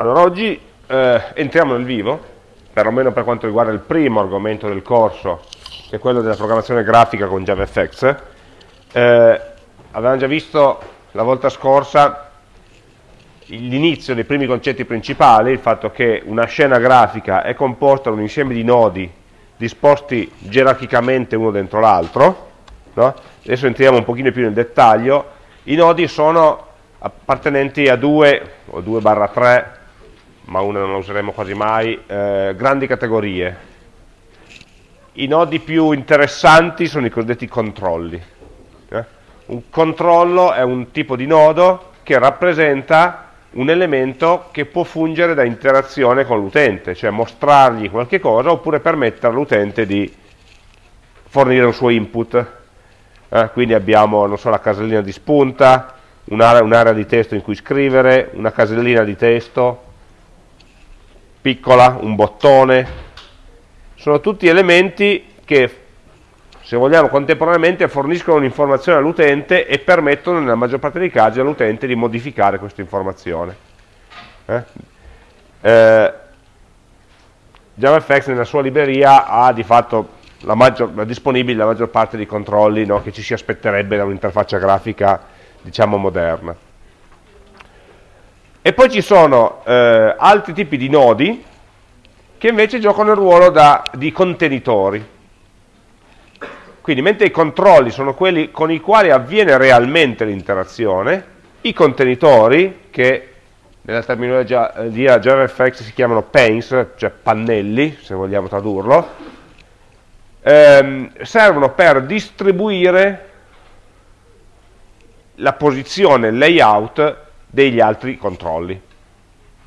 Allora, oggi eh, entriamo nel vivo, perlomeno per quanto riguarda il primo argomento del corso, che è quello della programmazione grafica con JavaFX. Eh, avevamo già visto la volta scorsa l'inizio dei primi concetti principali, il fatto che una scena grafica è composta da un insieme di nodi disposti gerarchicamente uno dentro l'altro, no? adesso entriamo un pochino più nel dettaglio, i nodi sono appartenenti a due o 2 barra 3 ma una non la useremo quasi mai, eh, grandi categorie. I nodi più interessanti sono i cosiddetti controlli. Eh? Un controllo è un tipo di nodo che rappresenta un elemento che può fungere da interazione con l'utente, cioè mostrargli qualche cosa oppure permettere all'utente di fornire un suo input. Eh? Quindi abbiamo so, la casellina di spunta, un'area un di testo in cui scrivere, una casellina di testo, piccola, un bottone, sono tutti elementi che, se vogliamo, contemporaneamente forniscono un'informazione all'utente e permettono, nella maggior parte dei casi, all'utente di modificare questa informazione. Eh? Eh, JavaFX nella sua libreria ha di fatto la maggior, la disponibile la maggior parte dei controlli no, che ci si aspetterebbe da un'interfaccia grafica, diciamo, moderna. E poi ci sono eh, altri tipi di nodi che invece giocano il ruolo da, di contenitori. Quindi mentre i controlli sono quelli con i quali avviene realmente l'interazione, i contenitori, che nella terminologia di JavaFX si chiamano panes, cioè pannelli, se vogliamo tradurlo, ehm, servono per distribuire la posizione, il layout degli altri controlli.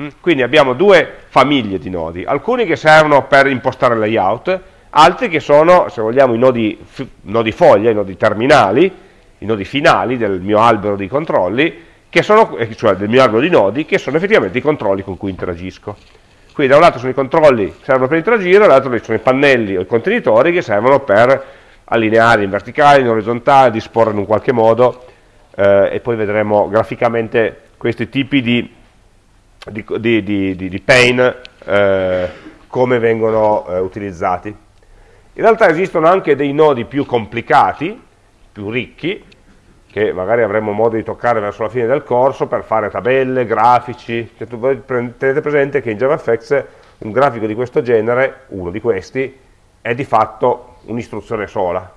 Mm? Quindi abbiamo due famiglie di nodi, alcuni che servono per impostare il layout, altri che sono, se vogliamo, i nodi, nodi foglia, i nodi terminali, i nodi finali del mio albero di controlli, sono, eh, cioè del mio albero di nodi, che sono effettivamente i controlli con cui interagisco. Quindi da un lato sono i controlli che servono per interagire, dall'altro sono i pannelli o i contenitori che servono per allineare in verticale, in orizzontale, disporre in un qualche modo, eh, e poi vedremo graficamente questi tipi di, di, di, di pain eh, come vengono eh, utilizzati. In realtà esistono anche dei nodi più complicati, più ricchi, che magari avremo modo di toccare verso la fine del corso per fare tabelle, grafici. Cioè, tenete presente che in JavaFX un grafico di questo genere, uno di questi, è di fatto un'istruzione sola,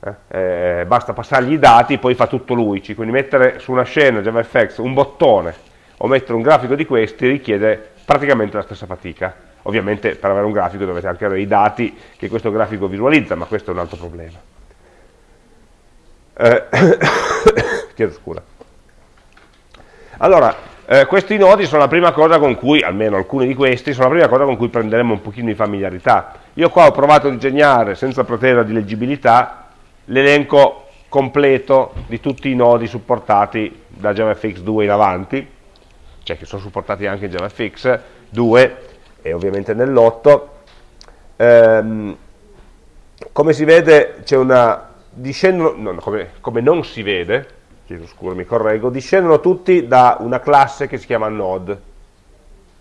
eh, eh, basta passargli i dati, poi fa tutto lui, quindi mettere su una scena JavaFX un bottone o mettere un grafico di questi richiede praticamente la stessa fatica. Ovviamente per avere un grafico dovete anche avere i dati che questo grafico visualizza, ma questo è un altro problema. Eh, chiedo scusa. Allora, eh, questi nodi sono la prima cosa con cui, almeno alcuni di questi, sono la prima cosa con cui prenderemo un pochino di familiarità. Io qua ho provato a disegnare, senza pretendere di leggibilità, l'elenco completo di tutti i nodi supportati da JavaFX 2 in avanti, cioè che sono supportati anche in JavaFX 2 e ovviamente nell'8. Ehm, come si vede c'è una discendono, no, come, come, non si vede, chiedo scusa mi correggo, discendono tutti da una classe che si chiama node.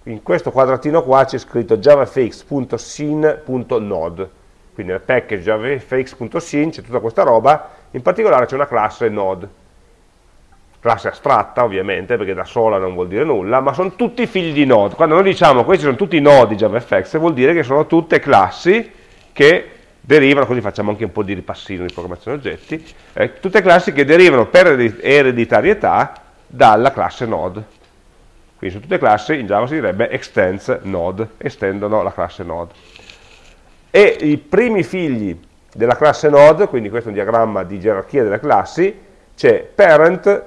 In questo quadratino qua c'è scritto javafx.sin.node quindi nel package javafx.sin c'è tutta questa roba, in particolare c'è una classe node, classe astratta ovviamente, perché da sola non vuol dire nulla, ma sono tutti figli di node. Quando noi diciamo questi sono tutti nodi JavaFX, vuol dire che sono tutte classi che derivano, così facciamo anche un po' di ripassino di programmazione oggetti, eh, tutte classi che derivano per ereditarietà dalla classe node. Quindi su tutte classi in Java si direbbe extends node, estendono la classe node e i primi figli della classe node, quindi questo è un diagramma di gerarchia delle classi, c'è parent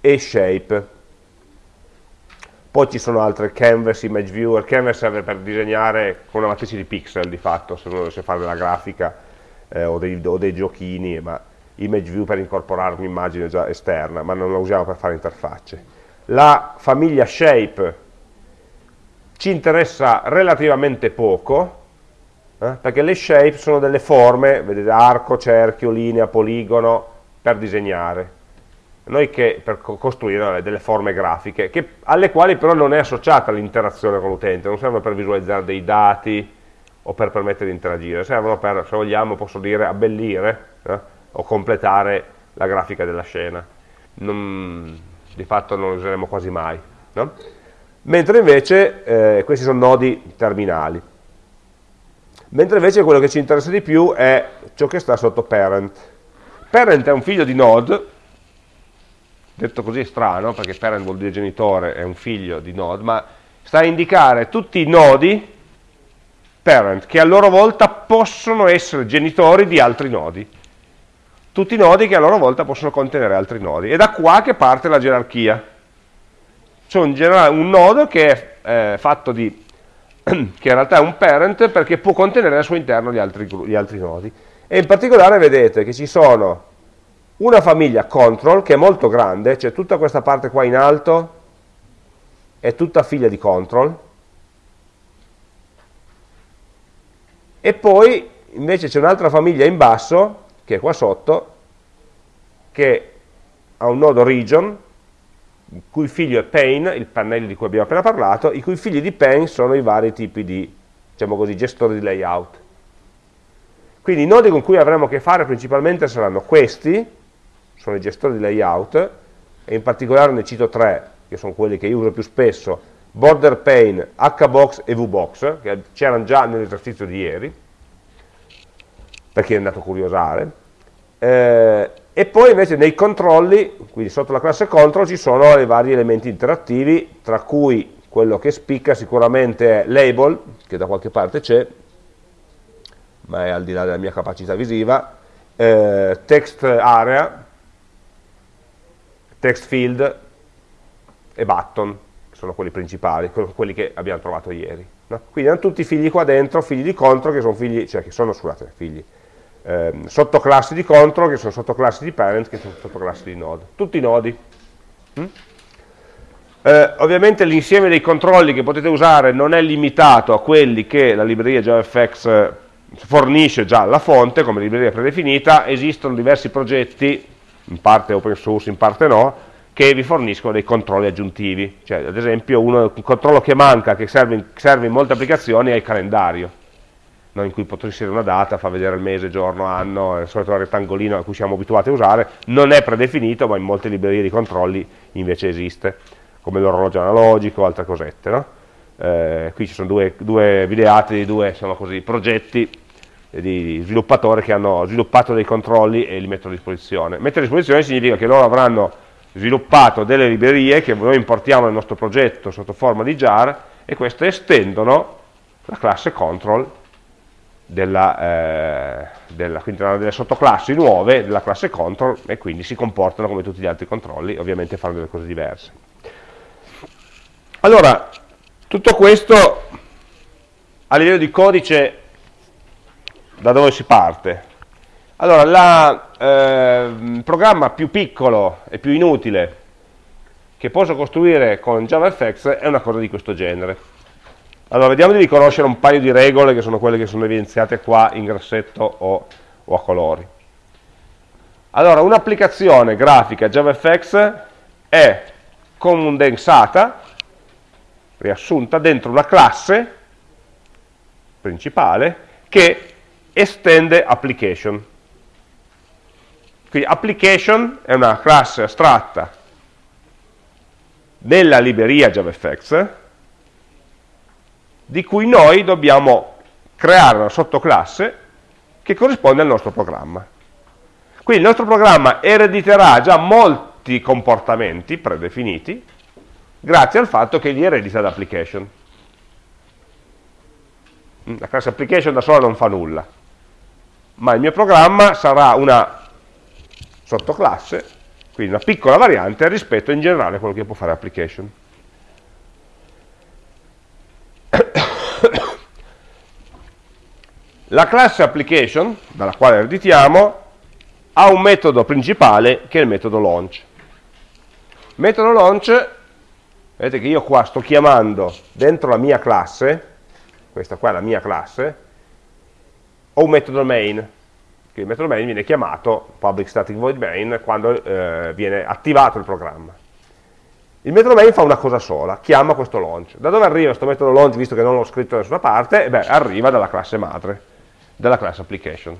e shape. Poi ci sono altre canvas, image viewer, canvas serve per disegnare con una matrice di pixel di fatto, se uno dovesse fare della grafica eh, o, dei, o, dei, giochini, ma image view per incorporare un'immagine già esterna, ma non la usiamo per fare interfacce. La famiglia shape ci interessa relativamente poco, eh? perché le shape sono delle forme, vedete arco, cerchio, linea, poligono, per disegnare. noi che, per costruire delle forme grafiche, che, alle quali però non è associata l'interazione con l'utente, non servono per visualizzare dei dati o per permettere di interagire, servono per, se vogliamo, posso dire, abbellire eh, o completare la grafica della scena. Non, di fatto non lo useremo quasi mai. No? Mentre invece eh, questi sono nodi terminali. Mentre invece quello che ci interessa di più è ciò che sta sotto parent. Parent è un figlio di node, detto così è strano, perché parent vuol dire genitore, è un figlio di node, ma sta a indicare tutti i nodi parent, che a loro volta possono essere genitori di altri nodi. Tutti i nodi che a loro volta possono contenere altri nodi. È da qua che parte la gerarchia. C'è un, un, nodo che è eh, fatto di, che in realtà è un parent perché può contenere al suo interno gli altri, gli altri nodi. E in particolare vedete che ci sono una famiglia control che è molto grande, cioè tutta questa parte qua in alto è tutta figlia di control, e poi invece c'è un'altra famiglia in basso, che è qua sotto, che ha un nodo region, cui figlio è pane, il pannello di cui abbiamo appena parlato, i cui figli di pane sono i vari tipi di, diciamo così, gestori di layout. Quindi i nodi con cui avremo a che fare principalmente saranno questi, sono i gestori di layout, e in particolare ne cito tre, che sono quelli che io uso più spesso, Border Pane, HBox e VBox, che c'erano già nell'esercizio di ieri, per chi è andato a curiosare. Eh, e poi invece nei controlli, quindi sotto la classe control, ci sono i vari elementi interattivi, tra cui quello che spicca sicuramente è label, che da qualche parte c'è, ma è al di là della mia capacità visiva, eh, text area, text field e button, che sono quelli principali, quelli che abbiamo trovato ieri. No? Quindi hanno tutti figli qua dentro, figli di control, che sono figli, cioè che sono, scusate, figli, eh, sottoclassi di control, che sono sottoclassi di parent, che sono sottoclassi di node. Tutti i nodi. Mm? Eh, ovviamente l'insieme dei controlli che potete usare non è limitato a quelli che la libreria JavaFX eh, fornisce già alla fonte come libreria predefinita, esistono diversi progetti, in parte open source, in parte no, che vi forniscono dei controlli aggiuntivi. Cioè, ad esempio, uno, un controllo che manca, che serve in, serve in molte applicazioni, è il calendario no, in cui potrà inserire una data, fa vedere il mese, giorno, anno, il solito rettangolino a cui siamo abituati a usare, non è predefinito, ma in molte librerie di controlli invece esiste, come l'orologio analogico altre cosette. No? Eh, qui ci sono due, due videate di due così, progetti di sviluppatori che hanno sviluppato dei controlli e li mettono a disposizione. Mettere a disposizione significa che loro avranno sviluppato delle librerie che noi importiamo nel nostro progetto sotto forma di jar e queste estendono la classe control della, eh, della, quindi delle sottoclassi nuove della classe control e quindi si comportano come tutti gli altri controlli, ovviamente fanno delle cose diverse. Allora, tutto questo a livello di codice da dove si parte? Allora, la, eh, il programma più piccolo e più inutile che posso costruire con JavaFX è una cosa di questo genere. Allora, vediamo di riconoscere un paio di regole che sono quelle che sono evidenziate qua in grassetto o, o a colori. Allora, un'applicazione grafica JavaFX è condensata, riassunta, dentro una classe principale che estende application. Quindi application è una classe astratta nella libreria JavaFX di cui noi dobbiamo creare una sottoclasse che corrisponde al nostro programma. Quindi il nostro programma erediterà già molti comportamenti predefiniti grazie al fatto che li eredita da application. La classe application da sola non fa nulla, ma il mio programma sarà una sottoclasse, quindi una piccola variante rispetto in generale a quello che può fare application. La classe application, dalla quale ereditiamo, ha un metodo principale che è il metodo launch. Metodo launch, vedete che io qua sto chiamando dentro la mia classe, questa qua è la mia classe, ho un metodo main, che il metodo main viene chiamato public static void main quando eh, viene attivato il programma. Il metodo main fa una cosa sola, chiama questo launch. Da dove arriva questo metodo launch, visto che non l'ho scritto da nessuna parte? beh, arriva dalla classe madre, dalla classe application.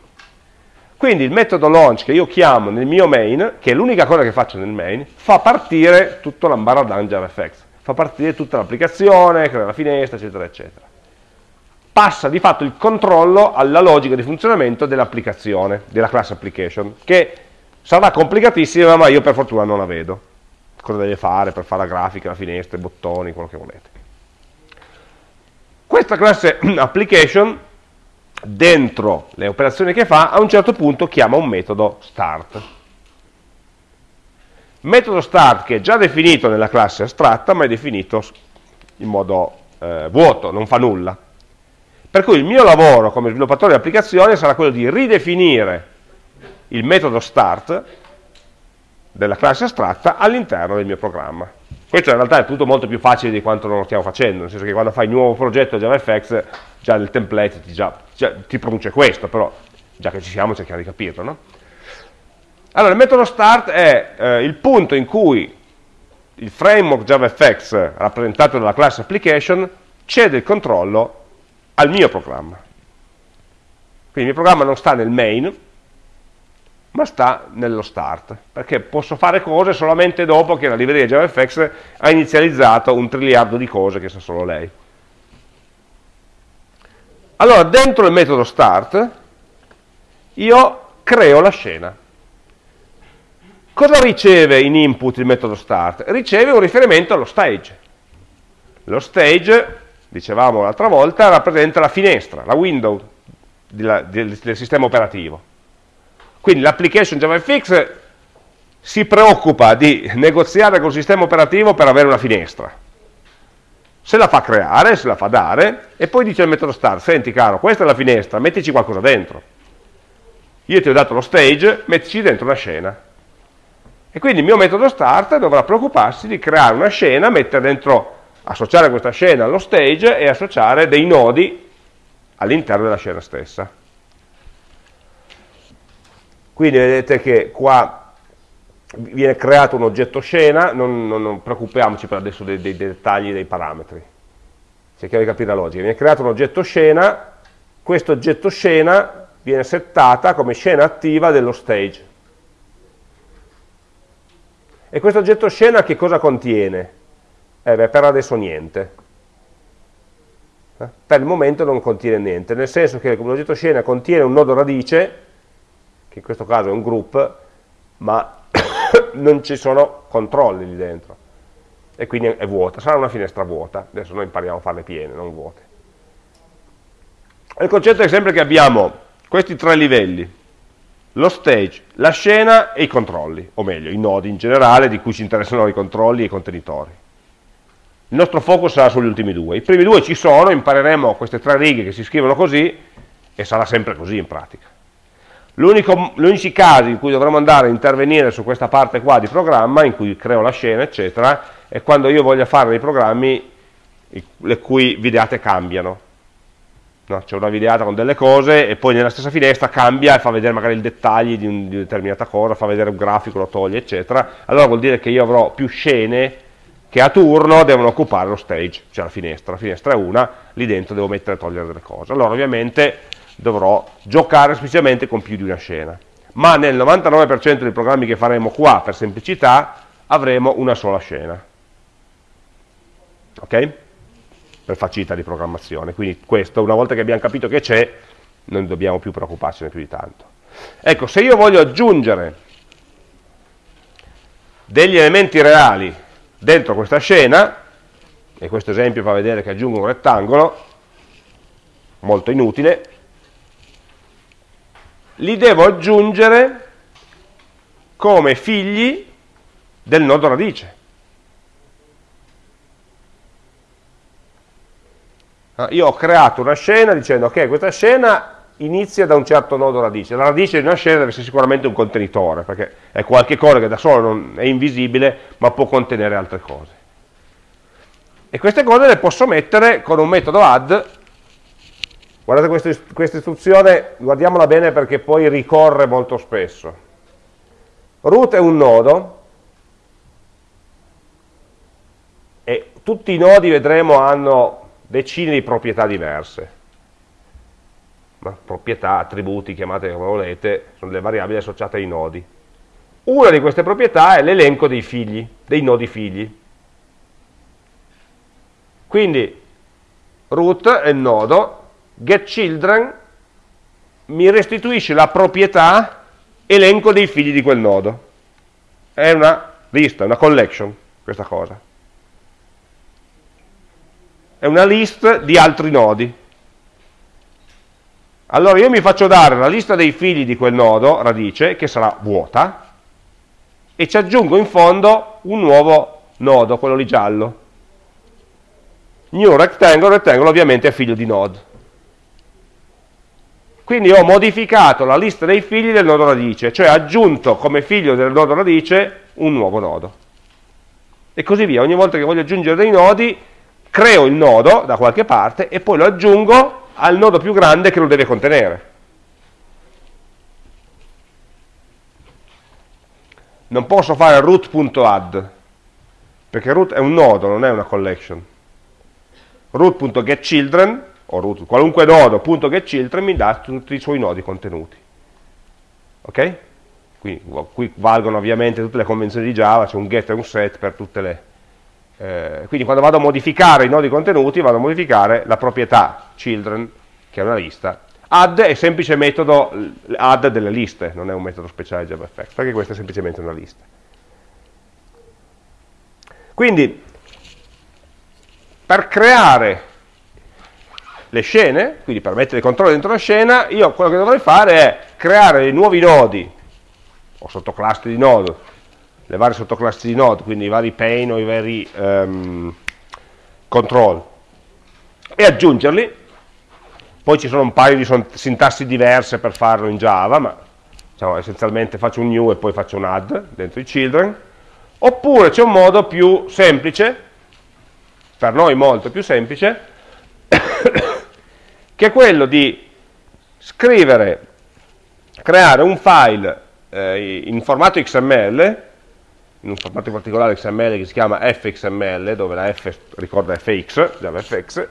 Quindi il metodo launch che io chiamo nel mio main, che è l'unica cosa che faccio nel main, fa partire tutto l'ambaradan JavaFX, fa partire tutta l'applicazione, crea la finestra, eccetera, eccetera. Passa di fatto il controllo alla logica di funzionamento dell'applicazione, della classe application, che sarà complicatissima, ma io per fortuna non la vedo. Cosa deve fare per fare la grafica, la finestra, i bottoni, quello che volete. Questa classe application dentro le operazioni che fa, a un certo punto chiama un metodo start. Metodo start che è già definito nella classe astratta, ma è definito in modo eh, vuoto, non fa nulla. Per cui il mio lavoro come sviluppatore di applicazione sarà quello di ridefinire il metodo start della classe astratta all'interno del mio programma. Questo in realtà è tutto molto più facile di quanto non lo stiamo facendo, nel senso che quando fai un nuovo progetto JavaFX, già nel template ti, già, già, ti produce questo, però già che ci siamo cerchiamo di capirlo. No? Allora, il metodo start è eh, il punto in cui il framework JavaFX rappresentato dalla classe application cede il controllo al mio programma. Quindi il mio programma non sta nel main, ma sta nello start, perché posso fare cose solamente dopo che la libreria JavaFX ha inizializzato un triliardo di cose che sa solo lei. Allora, dentro il metodo start, io creo la scena. Cosa riceve in input il metodo start? Riceve un riferimento allo stage. Lo stage, dicevamo l'altra volta, rappresenta la finestra, la window del, sistema operativo quindi l'application JavaFX si preoccupa di negoziare col sistema operativo per avere una finestra. Se la fa creare, se la fa dare, e poi dice al metodo start, senti caro, questa è la finestra, mettici qualcosa dentro. Io ti ho dato lo stage, mettici dentro una scena. E quindi il mio metodo start dovrà preoccuparsi di creare una scena, mettere dentro, associare questa scena allo stage e associare dei nodi all'interno della scena stessa. Quindi vedete che qua viene creato un oggetto scena, non, non, non preoccupiamoci per adesso dei, dei, dettagli dei parametri, cerchiamo di capire la logica. Viene creato un oggetto scena, questo oggetto scena viene settata come scena attiva dello stage. E questo oggetto scena che cosa contiene? Eh beh, per adesso niente. Eh? Per il momento non contiene niente, nel senso che l'oggetto scena contiene un nodo radice che in questo caso è un group, ma non ci sono controlli lì dentro e quindi è vuota, sarà una finestra vuota, adesso noi impariamo a farle piene, non vuote. Il concetto è sempre che abbiamo questi tre livelli, lo stage, la scena e i controlli, o meglio, i nodi in generale di cui ci interessano i controlli e i contenitori. Il nostro focus sarà sugli ultimi due. I primi due ci sono, impareremo queste tre righe che si scrivono così e sarà sempre così in pratica. Gli unici casi in cui dovremo andare a intervenire su questa parte qua di programma, in cui creo la scena, eccetera, è quando io voglio fare dei programmi le cui videate cambiano. No? C'è una videata con delle cose e poi nella stessa finestra cambia e fa vedere magari i dettagli di, un, di una determinata cosa, fa vedere un grafico, lo toglie, eccetera. Allora vuol dire che io avrò più scene che a turno devono occupare lo stage, cioè la finestra. La finestra è una, lì dentro devo mettere e togliere delle cose. Allora ovviamente dovrò giocare specialmente con più di una scena. Ma nel 99% dei programmi che faremo qua, per semplicità, avremo una sola scena. Ok? Per facilità di programmazione. Quindi questo, una volta che abbiamo capito che c'è, non dobbiamo più preoccuparcene più di tanto. Ecco, se io voglio aggiungere degli elementi reali dentro questa scena, e questo esempio fa vedere che aggiungo un rettangolo, molto inutile, li devo aggiungere come figli del nodo radice. Ah, io ho creato una scena dicendo okay, questa scena inizia da un certo nodo radice. La radice di una scena deve essere sicuramente un contenitore, perché è qualche cosa che da solo è invisibile, ma può contenere altre cose. E queste cose le posso mettere con un metodo add Guardate questa, questa istruzione, guardiamola bene perché poi ricorre molto spesso. Root è un nodo e tutti i nodi, vedremo, hanno decine di proprietà diverse. Ma proprietà, attributi, chiamate come volete, sono delle variabili associate ai nodi. Una di queste proprietà è l'elenco dei figli, dei nodi figli. Quindi root è il nodo, getChildren mi restituisce la proprietà elenco dei figli di quel nodo. È una lista, una collection, questa cosa. È una list di altri nodi. Allora io mi faccio dare la lista dei figli di quel nodo, radice, che sarà vuota, e ci aggiungo in fondo un nuovo nodo, quello lì giallo. New rectangle, rectangle ovviamente è figlio di node. Quindi ho modificato la lista dei figli del nodo radice, cioè aggiunto come figlio del nodo radice un nuovo nodo. E così via, ogni volta che voglio aggiungere dei nodi, creo il nodo da qualche parte e poi lo aggiungo al nodo più grande che lo deve contenere. Non posso fare root.add, perché root è un nodo, non è una collection. root.getChildren o root, qualunque nodo, punto get children, mi dà tutti i suoi nodi contenuti. Ok? Qui, qui valgono ovviamente tutte le convenzioni di Java, c'è un get e un set per tutte le... Eh, quindi quando vado a modificare i nodi contenuti, vado a modificare la proprietà children, che è una lista. Add è semplice metodo add delle liste, non è un metodo speciale JavaFX, perché questa è semplicemente una lista. Quindi, per creare le scene, quindi per mettere il controllo dentro la scena, io quello che dovrei fare è creare dei nuovi nodi, o sottoclassi di nodo, le varie sottoclassi di node, quindi i vari pane o i vari um, control, e aggiungerli. Poi ci sono un paio di sintassi diverse per farlo in Java, ma diciamo, essenzialmente faccio un new e poi faccio un add dentro i children. Oppure c'è un modo più semplice, per noi molto più semplice, che è quello di scrivere, creare un file eh, in formato XML, in un formato particolare XML che si chiama fxml, dove la f ricorda fx, JavaFX,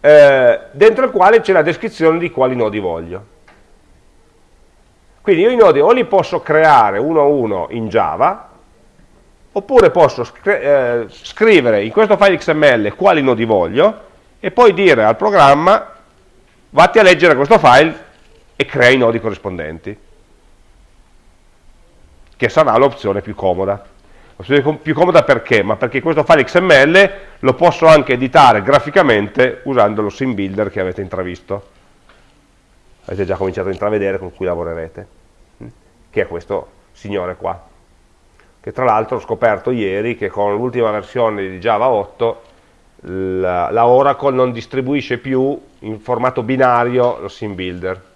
eh, dentro il quale c'è la descrizione di quali nodi voglio. Quindi io i nodi o li posso creare uno a uno in Java, oppure posso eh, scrivere in questo file XML quali nodi voglio, e poi dire al programma vatti a leggere questo file e crea i nodi corrispondenti, che sarà l'opzione più comoda. L'opzione più comoda perché? Ma perché questo file XML lo posso anche editare graficamente usando lo sim builder che avete intravisto. Avete già cominciato a intravedere con cui lavorerete, hm? che è questo signore qua. Che tra l'altro ho scoperto ieri che con l'ultima versione di Java 8 la, la, Oracle non distribuisce più in formato binario lo sim builder.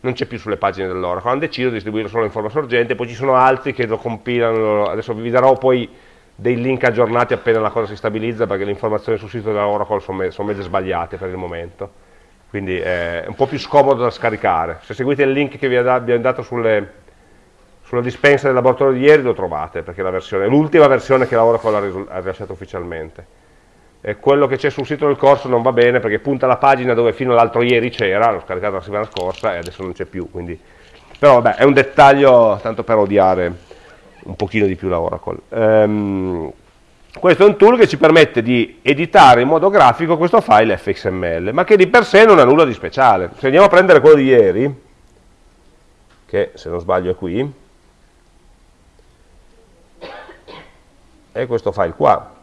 Non c'è più sulle pagine dell'Oracle. Hanno deciso di distribuirlo solo in forma sorgente poi ci sono altri che lo compilano. Adesso vi darò poi dei link aggiornati appena la cosa si stabilizza perché le informazioni sul sito dell'Oracle sono, sono mezze sbagliate per il momento. Quindi è un po' più scomodo da scaricare. Se seguite il link che vi abbiamo dato sulle, sulla dispensa del laboratorio di ieri lo trovate perché è l'ultima versione che l'Oracle ha rilasciato ufficialmente eh, quello che c'è sul sito del corso non va bene perché punta la pagina dove fino all'altro ieri c'era, l'ho scaricato la settimana scorsa e adesso non c'è più, quindi... però vabbè è un dettaglio tanto per odiare un pochino di più la Oracle. Um, questo è un tool che ci permette di editare in modo grafico questo file fxml, ma che di per sé non ha nulla di speciale. Se andiamo a prendere quello di ieri, che se non sbaglio è qui, è questo file qua,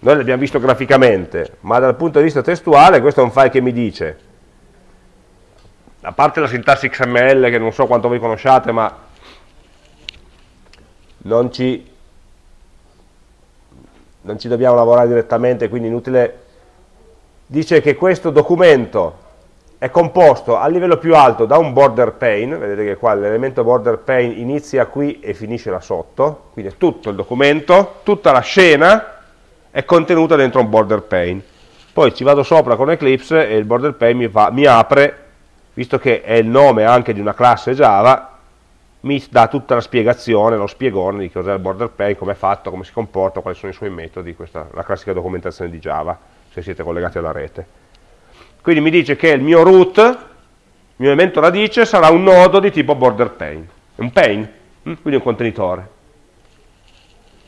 noi l'abbiamo visto graficamente, ma dal punto di vista testuale questo è un file che mi dice, a parte la sintassi XML che non so quanto voi conosciate, ma non ci, non ci dobbiamo lavorare direttamente, quindi inutile, dice che questo documento è composto a livello più alto da un border pane, vedete che qua l'elemento border pane inizia qui e finisce là sotto, quindi è tutto il documento, tutta la scena è contenuta dentro un border pane. Poi ci vado sopra con Eclipse e il border pane mi, fa, mi apre, visto che è il nome anche di una classe Java, mi dà tutta la spiegazione, lo spiegone di cos'è il border pane, come è fatto, come si comporta, quali sono i suoi metodi, questa è la classica documentazione di Java, se siete collegati alla rete. Quindi mi dice che il mio root, il mio elemento radice, sarà un nodo di tipo border pane, un pane, hm? quindi un contenitore.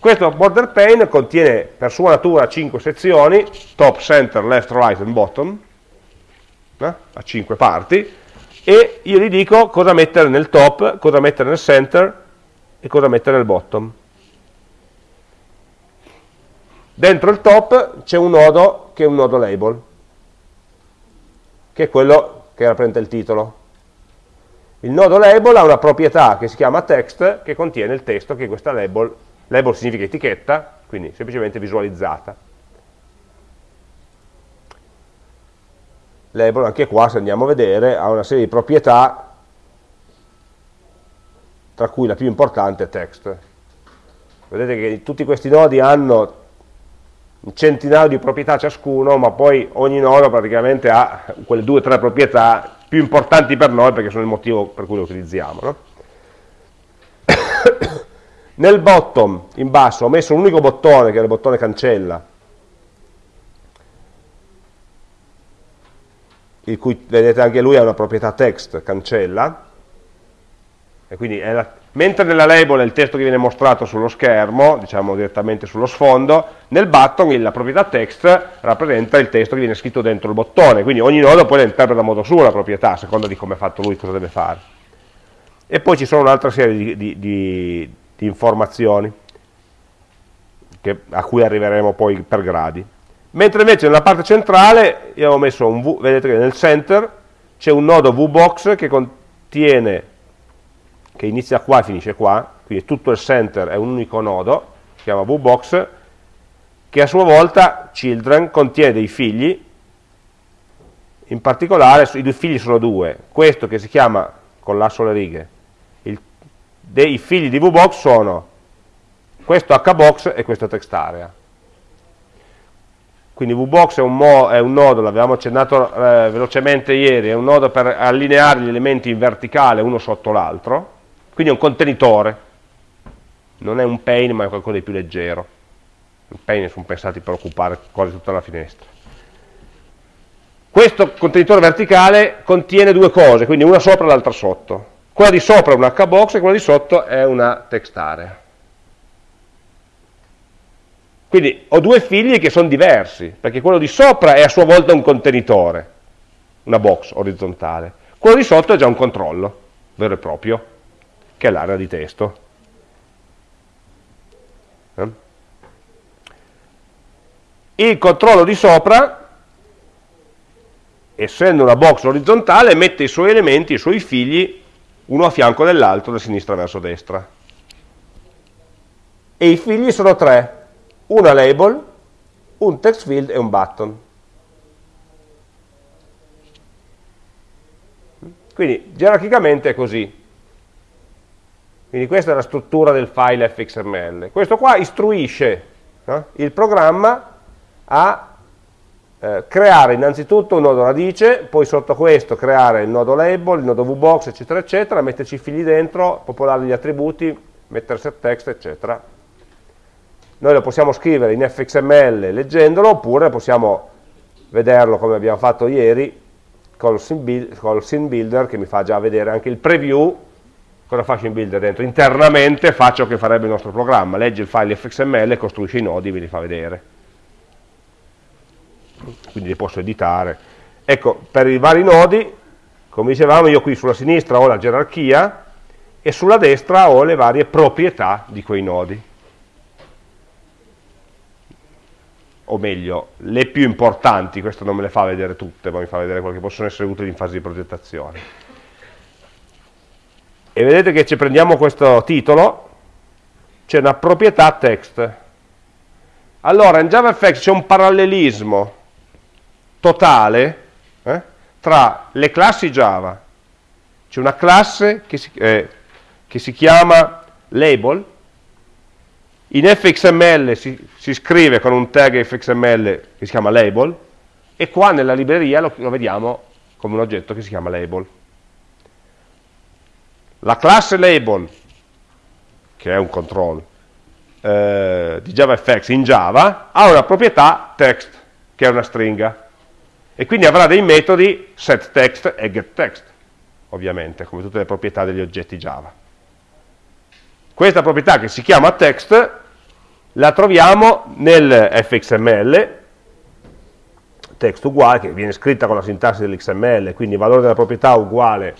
Questo border pane contiene per sua natura 5 sezioni, top, center, left, right and bottom, eh? a 5 parti, e io gli dico cosa mettere nel top, cosa mettere nel center e cosa mettere nel bottom. Dentro il top c'è un nodo che è un nodo label, che è quello che rappresenta il titolo. Il nodo label ha una proprietà che si chiama text, che contiene il testo che questa label, label significa etichetta, quindi semplicemente visualizzata. Label, anche qua se andiamo a vedere, ha una serie di proprietà, tra cui la più importante è text. Vedete che tutti questi nodi hanno un centinaio di proprietà ciascuno, ma poi ogni nodo praticamente ha quelle due o tre proprietà più importanti per noi perché sono il motivo per cui lo utilizziamo. No? Nel bottom, in basso, ho messo un unico bottone, che è il bottone cancella, il cui, vedete anche lui ha una proprietà text, cancella, e quindi è la, mentre nella label è il testo che viene mostrato sullo schermo, diciamo direttamente sullo sfondo, nel button la proprietà text rappresenta il testo che viene scritto dentro il bottone, quindi ogni nodo poi la interpreta a modo suo la proprietà, a seconda di come ha fatto lui, cosa deve fare. E poi ci sono un'altra serie di, di, di, di informazioni che, a cui arriveremo poi per gradi. Mentre invece nella parte centrale io ho messo un V, vedete che nel center c'è un nodo VBox che contiene che inizia qua e finisce qua, quindi tutto il center è un unico nodo, si chiama VBox, che a sua volta children contiene dei figli, in particolare i due figli sono due, questo che si chiama con l'asso alle righe, dei figli di VBox sono questo HBox e questo textarea. Quindi VBox è un, è un nodo, l'avevamo accennato eh, velocemente ieri, è un nodo per allineare gli elementi in verticale uno sotto l'altro, quindi è un contenitore, non è un pane ma è qualcosa di più leggero. I pane sono pensati per occupare quasi tutta la finestra. Questo contenitore verticale contiene due cose, quindi una sopra e l'altra sotto. Quella di sopra è un hbox e quella di sotto è una text area. Quindi ho due figli che sono diversi, perché quello di sopra è a sua volta un contenitore, una box orizzontale. Quello di sotto è già un controllo, vero e proprio che è l'area di testo. Eh? Il controllo di sopra, essendo una box orizzontale, mette i suoi elementi, i suoi figli, uno a fianco dell'altro, da sinistra verso destra. E i figli sono tre, una label, un text field e un button. Quindi gerarchicamente è così. Quindi questa è la struttura del file fxml. Questo qua istruisce no? il programma a eh, creare innanzitutto un nodo radice, poi sotto questo creare il nodo label, il nodo vbox, eccetera, eccetera, metterci i figli dentro, popolare gli attributi, mettere set text, eccetera. Noi lo possiamo scrivere in fxml leggendolo, oppure possiamo vederlo come abbiamo fatto ieri col scene builder che mi fa già vedere anche il preview cosa faccio in builder dentro? Internamente faccio che farebbe il nostro programma, legge il file fxml, costruisce i nodi e ve li fa vedere. Quindi li posso editare. Ecco, per i vari nodi, come dicevamo, io qui sulla sinistra ho la gerarchia e sulla destra ho le varie proprietà di quei nodi. O meglio, le più importanti, questo non me le fa vedere tutte, ma mi fa vedere quelle che possono essere utili in fase di progettazione e vedete che ci prendiamo questo titolo, c'è una proprietà text. Allora in JavaFX c'è un parallelismo totale eh, tra le classi Java. C'è una classe che si, eh, che si, chiama label, in fxml si, si, scrive con un tag fxml che si chiama label, e qua nella libreria lo, lo vediamo come un oggetto che si chiama label. La classe label, che è un control, eh, di JavaFX in Java, ha una proprietà text, che è una stringa e quindi avrà dei metodi setText e getText, ovviamente, come tutte le proprietà degli oggetti Java. Questa proprietà che si chiama text la troviamo nel fxml, text uguale, che viene scritta con la sintassi dell'xml, quindi il valore della proprietà uguale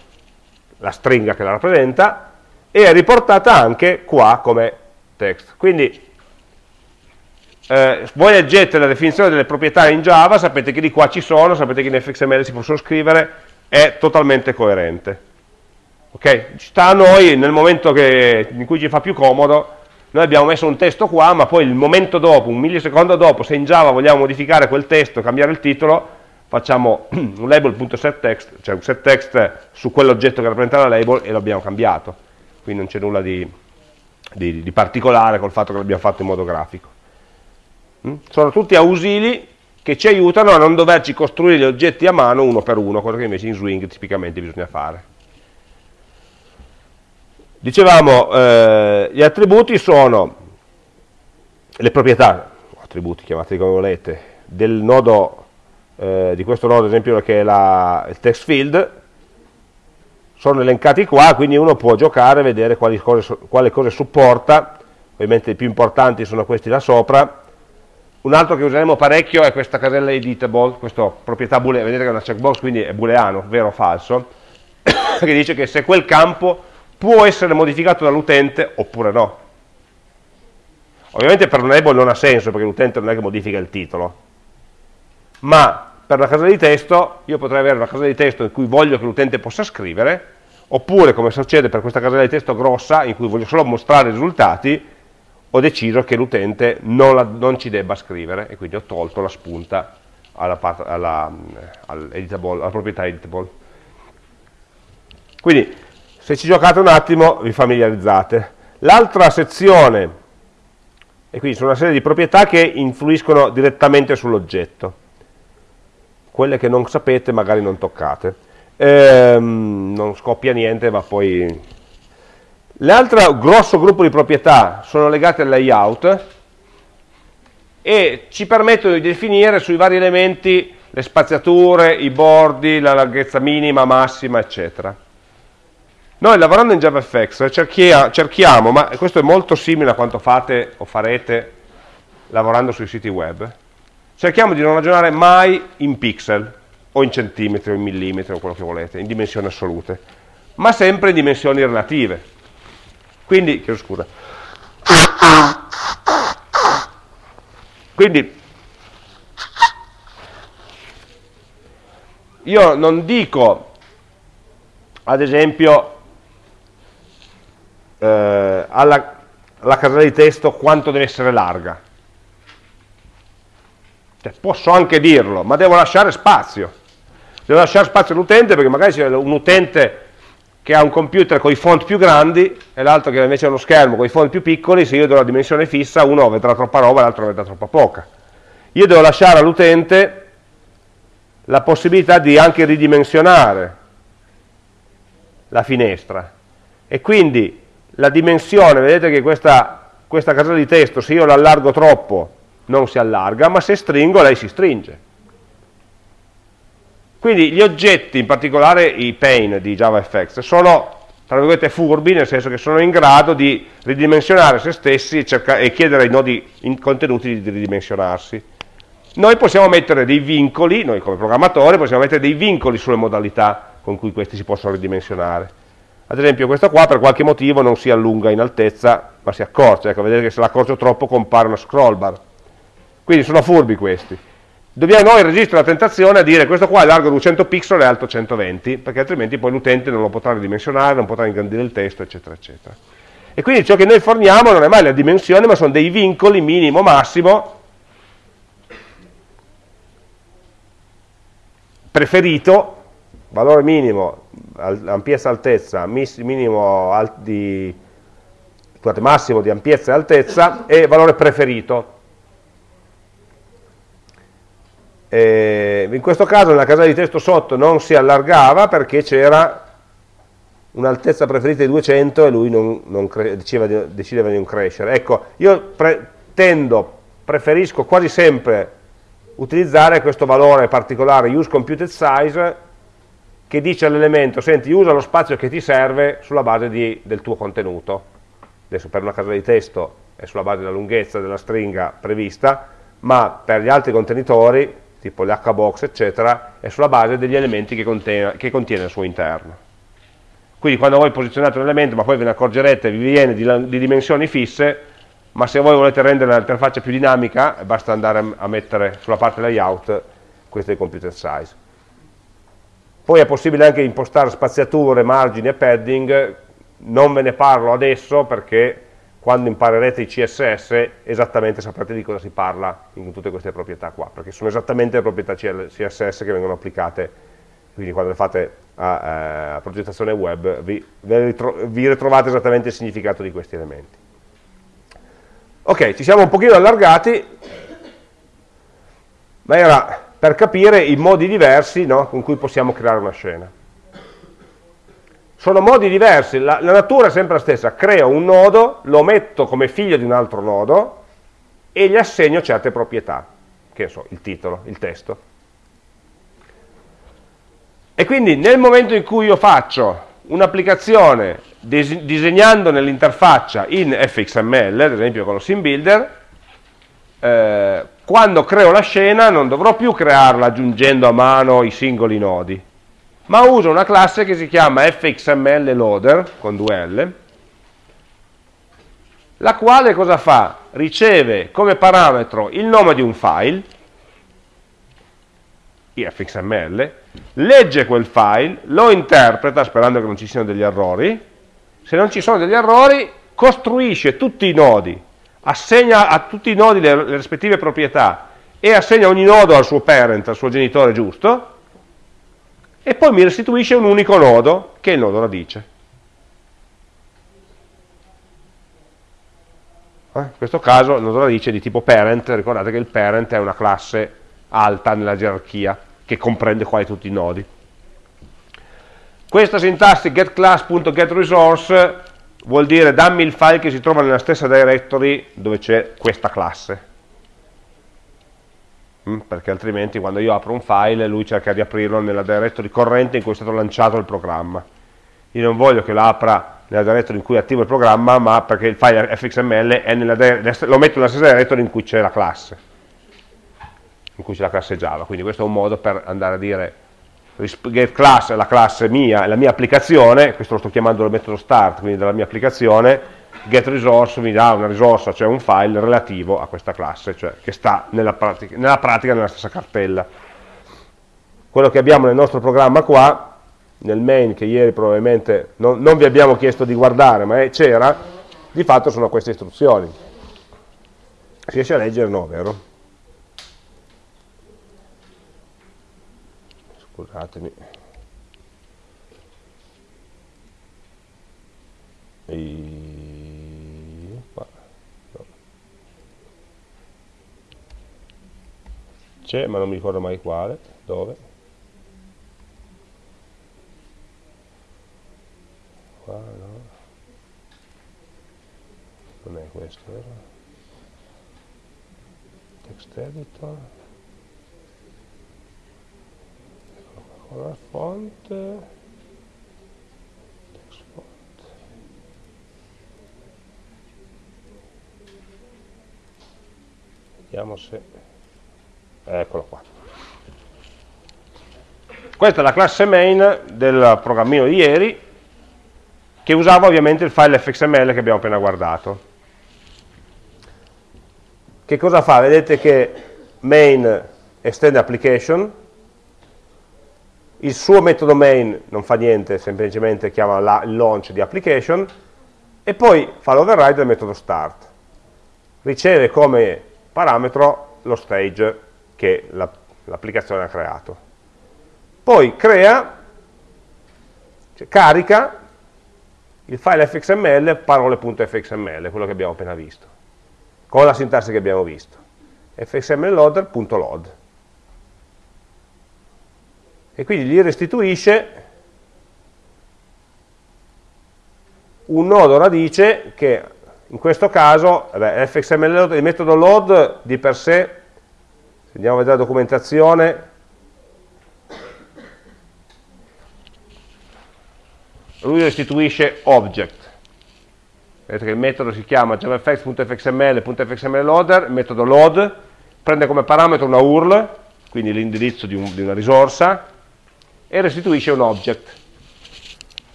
la stringa che la rappresenta, e è riportata anche qua come text. Quindi eh, voi leggete la definizione delle proprietà in Java, sapete che di qua ci sono, sapete che in fxml si possono scrivere, è totalmente coerente. Ok? Sta a noi, nel momento che, in cui ci fa più comodo, noi abbiamo messo un testo qua, ma poi il momento dopo, un millisecondo dopo, se in Java vogliamo modificare quel testo, cambiare il titolo, facciamo un label.setText, cioè un setText su quell'oggetto che rappresenta la label e lo abbiamo cambiato. Quindi non c'è nulla di, di, di particolare col fatto che l'abbiamo fatto in modo grafico. Mm? Sono tutti ausili che ci aiutano a non doverci costruire gli oggetti a mano uno per uno, cosa che invece in Swing tipicamente bisogna fare. Dicevamo, eh, gli attributi sono le proprietà, attributi chiamateli come volete, del nodo, eh, di questo nodo ad esempio che è la, il text field, sono elencati qua, quindi uno può giocare vedere quali cose, quale cose supporta, ovviamente i più importanti sono questi là sopra, un altro che useremo parecchio è questa casella editable, questa proprietà booleana, vedete che è una checkbox, quindi è booleano, vero o falso, che dice che se quel campo può essere modificato dall'utente oppure no. Ovviamente per un label non ha senso perché l'utente non è che modifica il titolo, ma per una casella di testo io potrei avere una casella di testo in cui voglio che l'utente possa scrivere, oppure come succede per questa casella di testo grossa in cui voglio solo mostrare i risultati, ho deciso che l'utente non, non, ci debba scrivere e quindi ho tolto la spunta alla, alla, alla proprietà editable. Quindi se ci giocate un attimo vi familiarizzate. L'altra sezione, e quindi sono una serie di proprietà che influiscono direttamente sull'oggetto, quelle che non sapete magari non toccate. Ehm, non scoppia niente ma poi L'altro grosso gruppo di proprietà sono legate al layout e ci permettono di definire sui vari elementi le spaziature, i bordi, la larghezza minima, massima, eccetera. Noi lavorando in JavaFX cerchiamo, ma questo è molto simile a quanto fate o farete lavorando sui siti web, cerchiamo di non ragionare mai in pixel o in centimetri o in millimetri o quello che volete, in dimensioni assolute, ma sempre in dimensioni relative. Quindi, chiedo scusa. Quindi, io non dico, ad esempio, eh, alla, alla casella di testo quanto deve essere larga. Cioè, posso anche dirlo, ma devo lasciare spazio. Devo lasciare spazio all'utente perché magari c'è un utente che ha un computer con i font più grandi e l'altro che invece ha uno schermo con i font più piccoli, se io do la dimensione fissa, uno vedrà troppa roba e l'altro vedrà troppa poca. Io devo lasciare all'utente la possibilità di anche ridimensionare la finestra e quindi la dimensione, vedete che questa, questa casella di testo se io l'allargo troppo non si allarga, ma se stringo lei si stringe. Quindi gli oggetti, in particolare i pane di JavaFX, sono tra virgolette furbi, nel senso che sono in grado di ridimensionare se stessi e, e chiedere ai nodi contenuti di ridimensionarsi. Noi possiamo mettere dei vincoli, noi come programmatori possiamo mettere dei vincoli sulle modalità con cui questi si possono ridimensionare. Ad esempio questo qua per qualche motivo non si allunga in altezza, ma si accorcia, ecco, vedete che se l'accorcio troppo compare una scroll bar. Quindi sono furbi questi dobbiamo noi resistere alla tentazione a dire questo qua è largo 200 pixel e alto 120, perché altrimenti poi l'utente non lo potrà ridimensionare, non potrà ingrandire il testo, eccetera, eccetera. E quindi ciò che noi forniamo non è mai la dimensione, ma sono dei vincoli minimo, massimo, preferito, valore minimo, ampiezza altezza, minimo di, scusate, massimo di ampiezza e altezza e valore preferito. E in questo caso nella casella di testo sotto non si allargava perché c'era un'altezza preferita di 200 e lui non, non decideva, di, decideva, di, non crescere. Ecco, io pre tendo, preferisco quasi sempre utilizzare questo valore particolare use computed size che dice all'elemento, senti, usa lo spazio che ti serve sulla base di, del tuo contenuto. Adesso per una casella di testo è sulla base della lunghezza della stringa prevista, ma per gli altri contenitori, tipo l'hbox, eccetera, è sulla base degli elementi che contiene, che contiene al suo interno. Quindi quando voi posizionate un elemento, ma poi ve ne accorgerete, vi viene di, di dimensioni fisse, ma se voi volete rendere l'interfaccia più dinamica, basta andare a mettere sulla parte layout questo è il computer size. Poi è possibile anche impostare spaziature, margini e padding, non ve ne parlo adesso perché quando imparerete i CSS esattamente saprete di cosa si parla in tutte queste proprietà qua, perché sono esattamente le proprietà CSS che vengono applicate, quindi quando le fate a, eh, a progettazione web vi, vi ritrovate esattamente il significato di questi elementi. Ok, ci siamo un pochino allargati, ma era per capire i modi diversi no, con cui possiamo creare una scena. Sono modi diversi, la, la, natura è sempre la stessa, creo un nodo, lo metto come figlio di un altro nodo e gli assegno certe proprietà, che so, il titolo, il testo. E quindi nel momento in cui io faccio un'applicazione dis disegnando nell'interfaccia in fxml, ad esempio con lo sim builder, eh, quando creo la scena non dovrò più crearla aggiungendo a mano i singoli nodi, ma uso una classe che si chiama fxml loader, con due L, la quale cosa fa? Riceve come parametro il nome di un file, fxml, legge quel file, lo interpreta sperando che non ci siano degli errori, se non ci sono degli errori costruisce tutti i nodi assegna a tutti i nodi le, le rispettive proprietà e assegna ogni nodo al suo parent, al suo genitore giusto, e poi mi restituisce un unico nodo, che è il nodo radice. Eh? In questo caso il nodo radice è di tipo parent, ricordate che il parent è una classe alta nella gerarchia, che comprende quasi tutti i nodi. Questa sintassi getClass.getResource vuol dire dammi il file che si trova nella stessa directory dove c'è questa classe perché altrimenti quando io apro un file lui cerca di aprirlo nella directory corrente in cui è stato lanciato il programma. Io non voglio che lo apra nella directory in cui attivo il programma ma perché il file fxml lo metto nella stessa directory in cui c'è la classe. In cui c'è la classe java. Quindi questo è un modo per andare a dire getClass è la classe mia, è la mia applicazione, questo lo sto chiamando il metodo start, quindi della mia applicazione, getResource mi dà una risorsa, cioè un file relativo a questa classe, cioè che sta nella pratica, nella, pratica nella stessa cartella. Quello che abbiamo nel nostro programma qua, nel main che ieri probabilmente non, non vi abbiamo chiesto di guardare, ma c'era, di fatto sono queste istruzioni. Si riesce a leggere? No, vero? scusatemi e... c'è ma non mi ricordo mai quale dove. Qua no. Non è questo vero? Text editor. Color text font. Vediamo se eccolo qua. Questa è la classe main del programmino di ieri che usava ovviamente il file fxml che abbiamo appena guardato. Che cosa fa? vedete che main extend application. Il suo metodo main non fa niente, semplicemente chiama la, il launch di application. E poi fa l'override del metodo start. Riceve come parametro lo stage che l'applicazione ha creato. Poi crea cioè, carica il file fxml parole.fxml, quello che abbiamo appena visto, con la sintassi che abbiamo visto. fxmlloader.load. E quindi gli restituisce un nodo radice che in questo caso, beh, fxml, il metodo load di per sé, se andiamo a vedere la documentazione, lui restituisce object. Vedete che il metodo si chiama javafx.fxml.fxmlloader, il metodo load, prende come parametro una URL, quindi l'indirizzo di, un, di una risorsa, e restituisce un object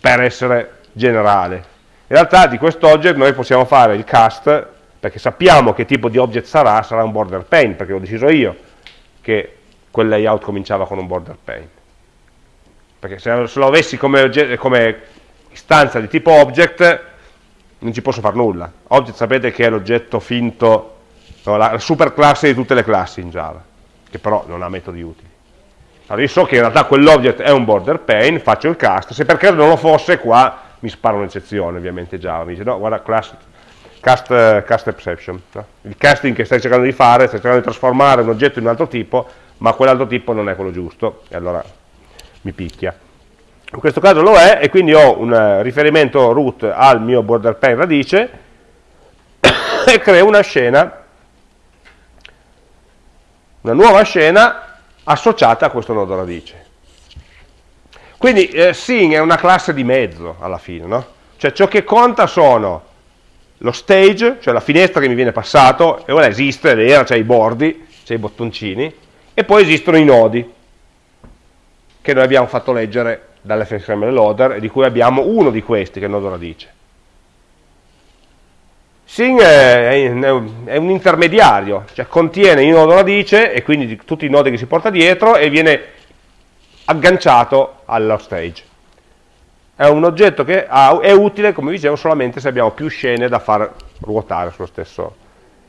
per essere generale. In realtà di questo object noi possiamo fare il cast, perché sappiamo che tipo di object sarà, sarà un border pane, perché ho deciso io che quel layout cominciava con un border pane perché se, lo avessi come, come istanza di tipo object non ci posso fare nulla. Object sapete che è l'oggetto finto, no, la, la superclasse di tutte le classi in Java, che però non ha metodi utili. Allora io so che in realtà quell'object è un border pane, faccio il cast, se per caso non lo fosse qua mi spara un'eccezione ovviamente Java, mi dice no guarda class, cast, cast exception, no? il casting che stai cercando di fare, stai cercando di trasformare un oggetto in un altro tipo, ma quell'altro tipo non è quello giusto, e allora mi picchia. In questo caso lo è e quindi ho un eh, riferimento root al mio border pane radice e creo una scena, una nuova scena associata a questo nodo radice. Quindi eh, Sing è una classe di mezzo alla fine, no? Cioè ciò che conta sono lo stage, cioè la finestra che mi viene passato, e ora esiste, è vera, c'è i bordi, c'è i bottoncini, e poi esistono i nodi che noi abbiamo fatto leggere dall'fxml loader e di cui abbiamo uno di questi che è il nodo radice. Sing è, è un intermediario, cioè contiene il nodo radice e quindi tutti i nodi che si porta dietro e viene agganciato allo stage. È un oggetto che ha, è utile, come dicevo, solamente se abbiamo più scene da far ruotare sullo stesso,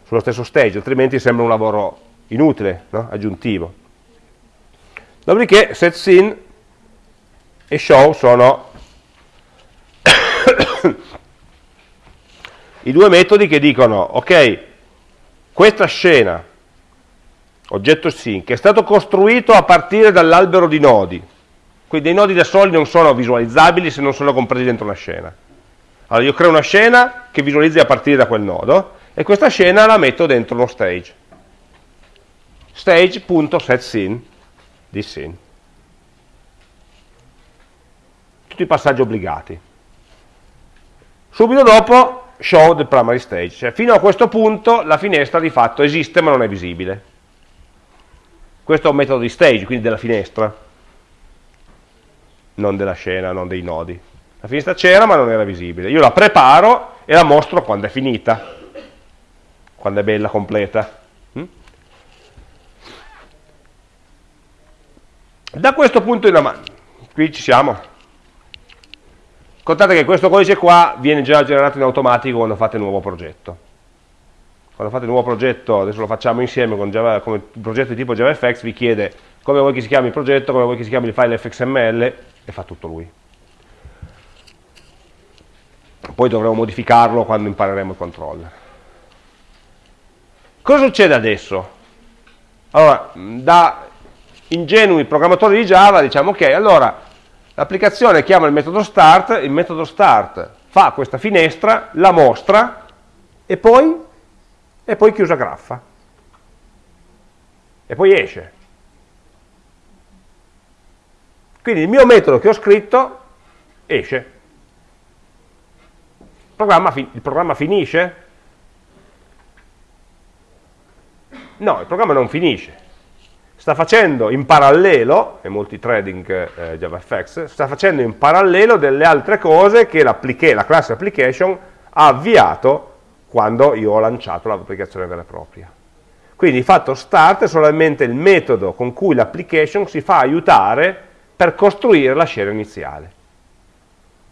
sullo stesso stage, altrimenti sembra un lavoro inutile, no? aggiuntivo. Dopodiché setScene e show sono i due metodi che dicono, ok, questa scena, oggetto sync, è stato costruito a partire dall'albero di nodi, quindi i nodi da soli non sono visualizzabili se non sono compresi dentro una scena. Allora io creo una scena che visualizzi a partire da quel nodo e questa scena la metto dentro uno stage. Stage.setScene di sin. Tutti i passaggi obbligati. Subito dopo show the primary stage, cioè fino a questo punto la finestra di fatto esiste ma non è visibile. Questo è un metodo di stage, quindi della finestra, non della scena, non dei nodi. La finestra c'era ma non era visibile. Io la preparo e la mostro quando è finita, quando è bella, completa. Da questo punto in avanti, qui ci siamo. Contate che questo codice qua viene già generato in automatico quando fate il nuovo progetto. Quando fate il nuovo progetto, adesso lo facciamo insieme con Java, come progetto di tipo JavaFX, vi chiede come vuoi che si chiami il progetto, come vuoi che si chiami il file fxml e fa tutto lui. Poi dovremo modificarlo quando impareremo il controller. Cosa succede adesso? Allora, da ingenui programmatori di Java diciamo ok, allora l'applicazione chiama il metodo start, il metodo start fa questa finestra, la mostra e poi, e poi chiusa graffa. E poi esce. Quindi il mio metodo che ho scritto esce. Il programma, il programma finisce? No, il programma non finisce sta facendo in parallelo, e multithreading eh, JavaFX, sta facendo in parallelo delle altre cose che la classe application ha avviato quando io ho lanciato l'applicazione vera e propria. Quindi fatto start è solamente il metodo con cui l'application si fa aiutare per costruire la scena iniziale.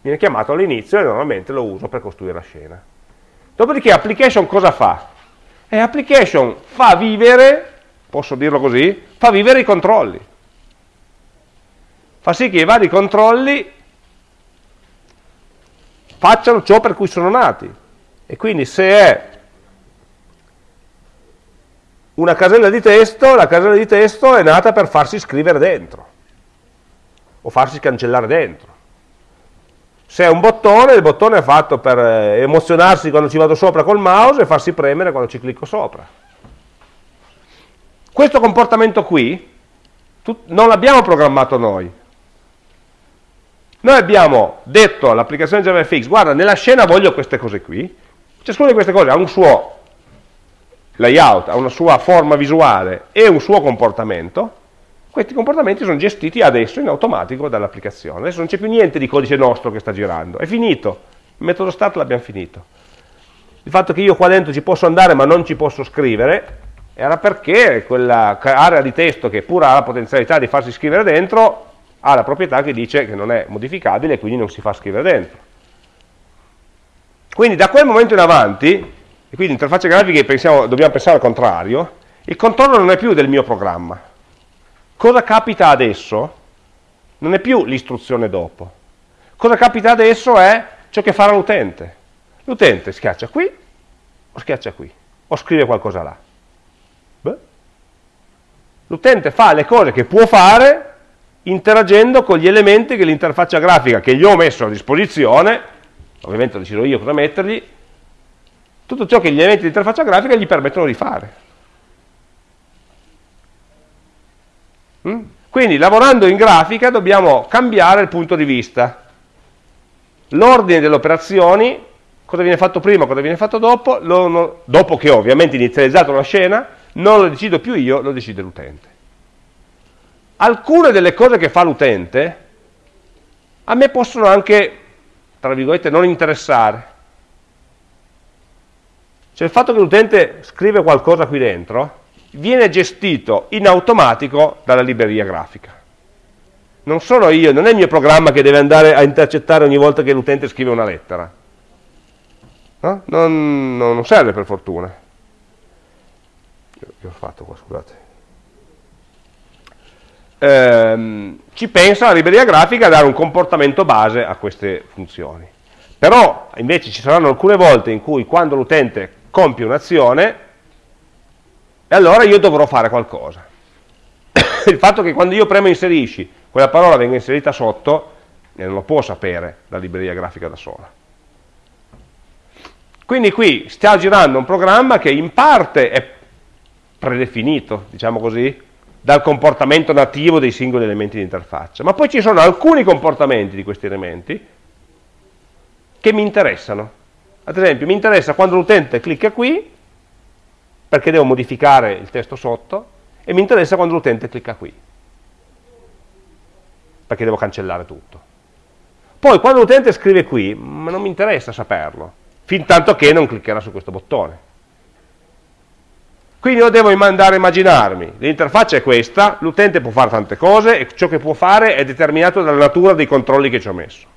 Viene chiamato all'inizio e normalmente lo uso per costruire la scena. Dopodiché application cosa fa? E application fa vivere posso dirlo così, fa vivere i controlli. fa sì che i vari controlli facciano ciò per cui sono nati. E quindi se è una casella di testo, la casella di testo è nata per farsi scrivere dentro o farsi cancellare dentro. Se è un bottone, il bottone è fatto per eh, emozionarsi quando ci vado sopra col mouse e farsi premere quando ci clicco sopra. Questo comportamento qui non l'abbiamo programmato noi, noi abbiamo detto all'applicazione JavaFX, guarda, nella scena voglio queste cose qui, ciascuna di queste cose ha un suo layout, ha una sua forma visuale e un suo comportamento, questi comportamenti sono gestiti adesso in automatico dall'applicazione. Adesso non c'è più niente di codice nostro che sta girando, è finito, il metodo start l'abbiamo finito. Il fatto che io qua dentro ci posso andare ma non ci posso scrivere era perché quella area di testo che pur ha la potenzialità di farsi scrivere dentro ha la proprietà che dice che non è modificabile e quindi non si fa scrivere dentro. Quindi da quel momento in avanti, e quindi interfacce grafiche pensiamo, dobbiamo pensare al contrario, il controllo non è più del mio programma. Cosa capita adesso? Non è più l'istruzione dopo. Cosa capita adesso è ciò che farà l'utente. L'utente schiaccia qui o schiaccia qui, o scrive qualcosa là. L'utente fa le cose che può fare interagendo con gli elementi che l'interfaccia grafica che gli ho messo a disposizione, ovviamente decido io cosa mettergli, tutto ciò che gli elementi di interfaccia grafica gli permettono di fare. Quindi lavorando in grafica dobbiamo cambiare il punto di vista. L'ordine delle operazioni, cosa viene fatto prima, cosa viene fatto dopo, lo, dopo che ho ovviamente inizializzato la scena, non lo decido più io, lo decide l'utente alcune delle cose che fa l'utente a me possono anche, tra virgolette, non interessare. Cioè il fatto che l'utente scrive qualcosa qui dentro viene gestito in automatico dalla libreria grafica. Non sono io, non è il mio programma che deve andare a intercettare ogni volta che l'utente scrive una lettera. No? Non, non serve per fortuna. Che ho fatto qua, scusate ehm, ci pensa la libreria grafica a dare un comportamento base a queste funzioni. Però invece ci saranno alcune volte in cui quando l'utente compie un'azione, e allora io dovrò fare qualcosa. Il fatto che quando io premo inserisci, quella parola venga inserita sotto, non lo può sapere la libreria grafica da sola. Quindi qui sta girando un programma che in parte è predefinito, diciamo così, dal comportamento nativo dei singoli elementi di interfaccia, ma poi ci sono alcuni comportamenti di questi elementi che mi interessano. Ad esempio, mi interessa quando l'utente clicca qui, perché devo modificare il testo sotto, e mi interessa quando l'utente clicca qui, perché devo cancellare tutto. Poi quando l'utente scrive qui, ma non mi interessa saperlo, fin tanto che non cliccherà su questo bottone. Quindi io devo andare a immaginarmi, l'interfaccia è questa, l'utente può fare tante cose e ciò che può fare è determinato dalla natura dei controlli che ci ho messo.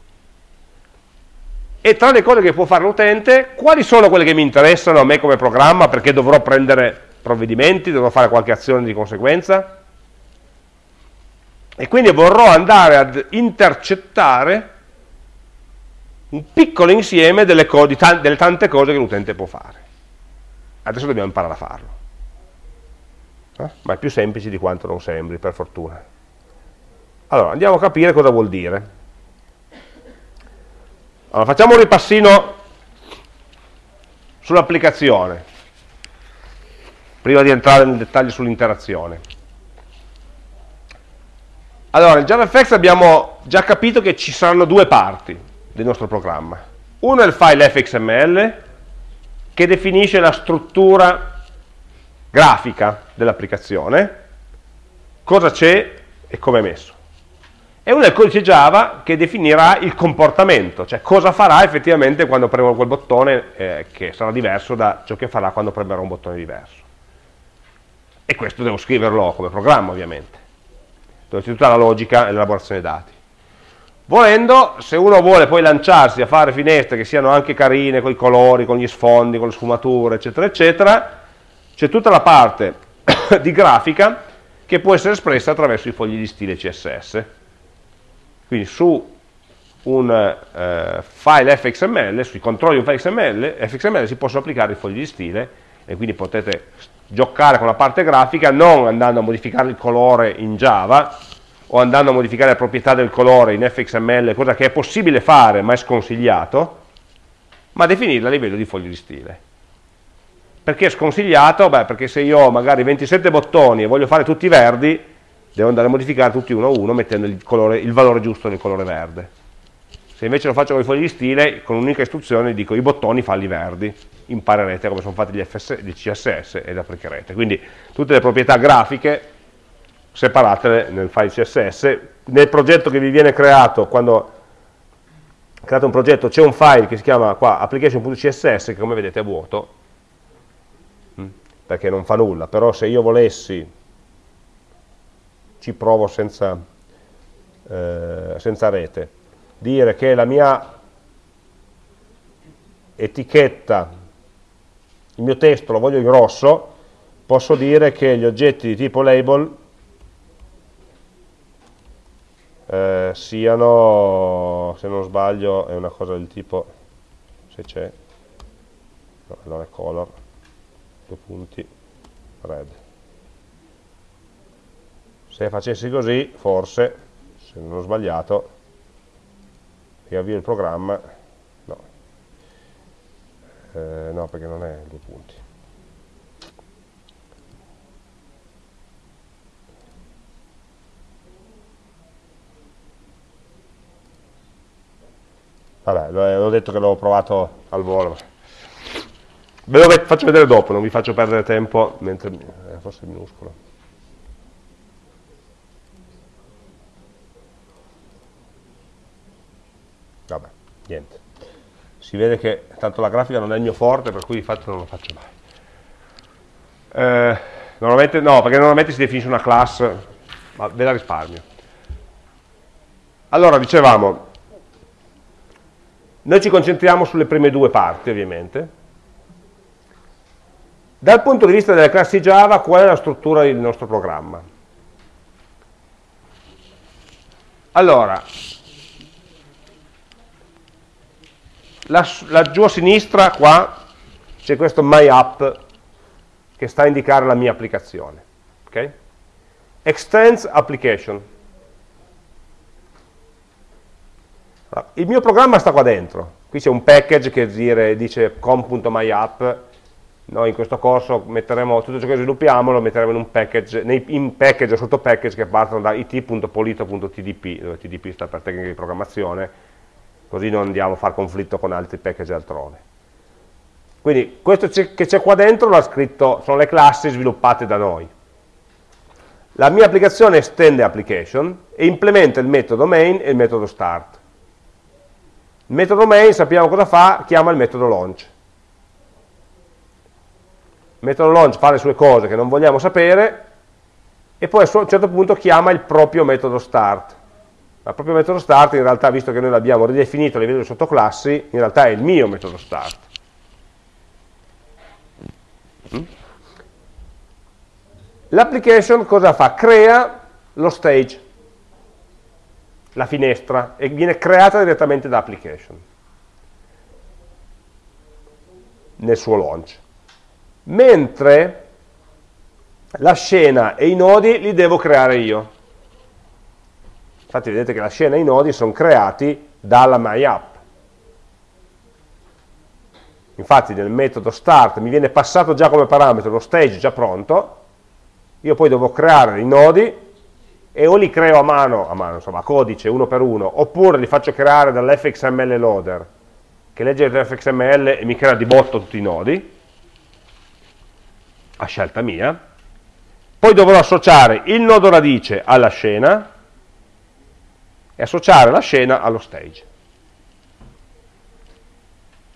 E tra le cose che può fare l'utente, quali sono quelle che mi interessano a me come programma perché dovrò prendere provvedimenti, dovrò fare qualche azione di conseguenza? E quindi vorrò andare ad intercettare un piccolo insieme delle, delle tante cose che l'utente può fare. Adesso dobbiamo imparare a farlo eh? ma è più semplice di quanto non sembri, per fortuna. Allora, andiamo a capire cosa vuol dire. Allora, facciamo un ripassino sull'applicazione, prima di entrare nel dettaglio sull'interazione. Allora, in JavaFX abbiamo già capito che ci saranno due parti del nostro programma. Uno è il file fxml, che definisce la struttura grafica dell'applicazione, cosa c'è e come è messo. E uno è il codice Java che definirà il comportamento, cioè cosa farà effettivamente quando premo quel bottone, eh, che sarà diverso da ciò che farà quando premerò un bottone diverso. E questo devo scriverlo come programma, ovviamente, dove c'è tutta la logica e l'elaborazione dei dati. Volendo, se uno vuole poi lanciarsi a fare finestre che siano anche carine, con i colori, con gli sfondi, con le sfumature, eccetera, eccetera, c'è tutta la parte di grafica che può essere espressa attraverso i fogli di stile CSS. Quindi su un eh, file fxml, sui controlli di un file XML, fxml si possono applicare i fogli di stile e quindi potete giocare con la parte grafica non andando a modificare il colore in Java o andando a modificare le proprietà del colore in fxml, cosa che è possibile fare ma è sconsigliato, ma definirla a livello di fogli di stile. Perché è sconsigliato? Beh, perché se io ho magari 27 bottoni e voglio fare tutti verdi, devo andare a modificare tutti uno a uno mettendo il, colore, il valore giusto del colore verde. Se invece lo faccio con i fogli di stile, con un'unica istruzione dico i bottoni falli verdi, imparerete come sono fatti gli, FS, gli CSS ed applicherete. Quindi tutte le proprietà grafiche separatele nel file CSS. Nel progetto che vi viene creato, quando create un progetto, c'è un file che si chiama qua application.css che come vedete è vuoto, mm, perché non fa nulla, però se io volessi, ci provo senza, eh, senza rete, dire che la mia etichetta, il mio testo lo voglio grosso, posso dire che gli oggetti di tipo label eh, siano, se non sbaglio, è una cosa del tipo, se c'è, no, allora color, due punti, red. Se facessi così, forse, se non ho sbagliato, riavvio il programma, no, eh, no perché non è due punti. Vabbè, l'ho detto che l'ho provato al volo. Ve lo faccio vedere dopo, non vi faccio perdere tempo, mentre eh, forse è minuscolo. Vabbè, niente. Si vede che tanto la grafica non è il mio forte, per cui di fatto non lo faccio mai. Eh, normalmente no, perché normalmente si definisce una class, ma ve la risparmio. Allora, dicevamo, noi ci concentriamo sulle prime due parti, ovviamente. Dal punto di vista delle classi Java, qual è la struttura del nostro programma? Allora, laggiù a sinistra qua c'è questo MyApp che sta a indicare la mia applicazione. Okay? Extends application. Il mio programma sta qua dentro, qui c'è un package che dire, dice com.myapp, noi in questo corso metteremo tutto ciò che sviluppiamo, lo metteremo in un package, nei, in package o sotto package che partono da it.polito.tdp, dove tdp sta per tecnica di programmazione, così non andiamo a fare conflitto con altri package altrove. Quindi questo che c'è qua dentro l'ha scritto, sono le classi sviluppate da noi. La mia applicazione estende application e implementa il metodo main e il metodo start. Il metodo main, sappiamo cosa fa, chiama il metodo launch. Il metodo launch fa le sue cose che non vogliamo sapere e poi a un certo punto chiama il proprio metodo start. Il proprio metodo start in realtà, visto che noi l'abbiamo ridefinito a livello di sottoclassi, in realtà è il mio metodo start. Mm? L'application cosa fa? Crea lo stage la finestra e viene creata direttamente da application nel suo launch. Mentre la scena e i nodi li devo creare io. Infatti vedete che la scena e i nodi sono creati dalla MyApp. Infatti nel metodo start mi viene passato già come parametro lo stage già pronto, io poi devo creare i nodi e o li creo a mano, a mano, insomma, a codice, uno per uno, oppure li faccio creare dall'fxml loader, che legge l'fxml e mi crea di botto tutti i nodi, a scelta mia, poi dovrò associare il nodo radice alla scena e associare la scena allo stage.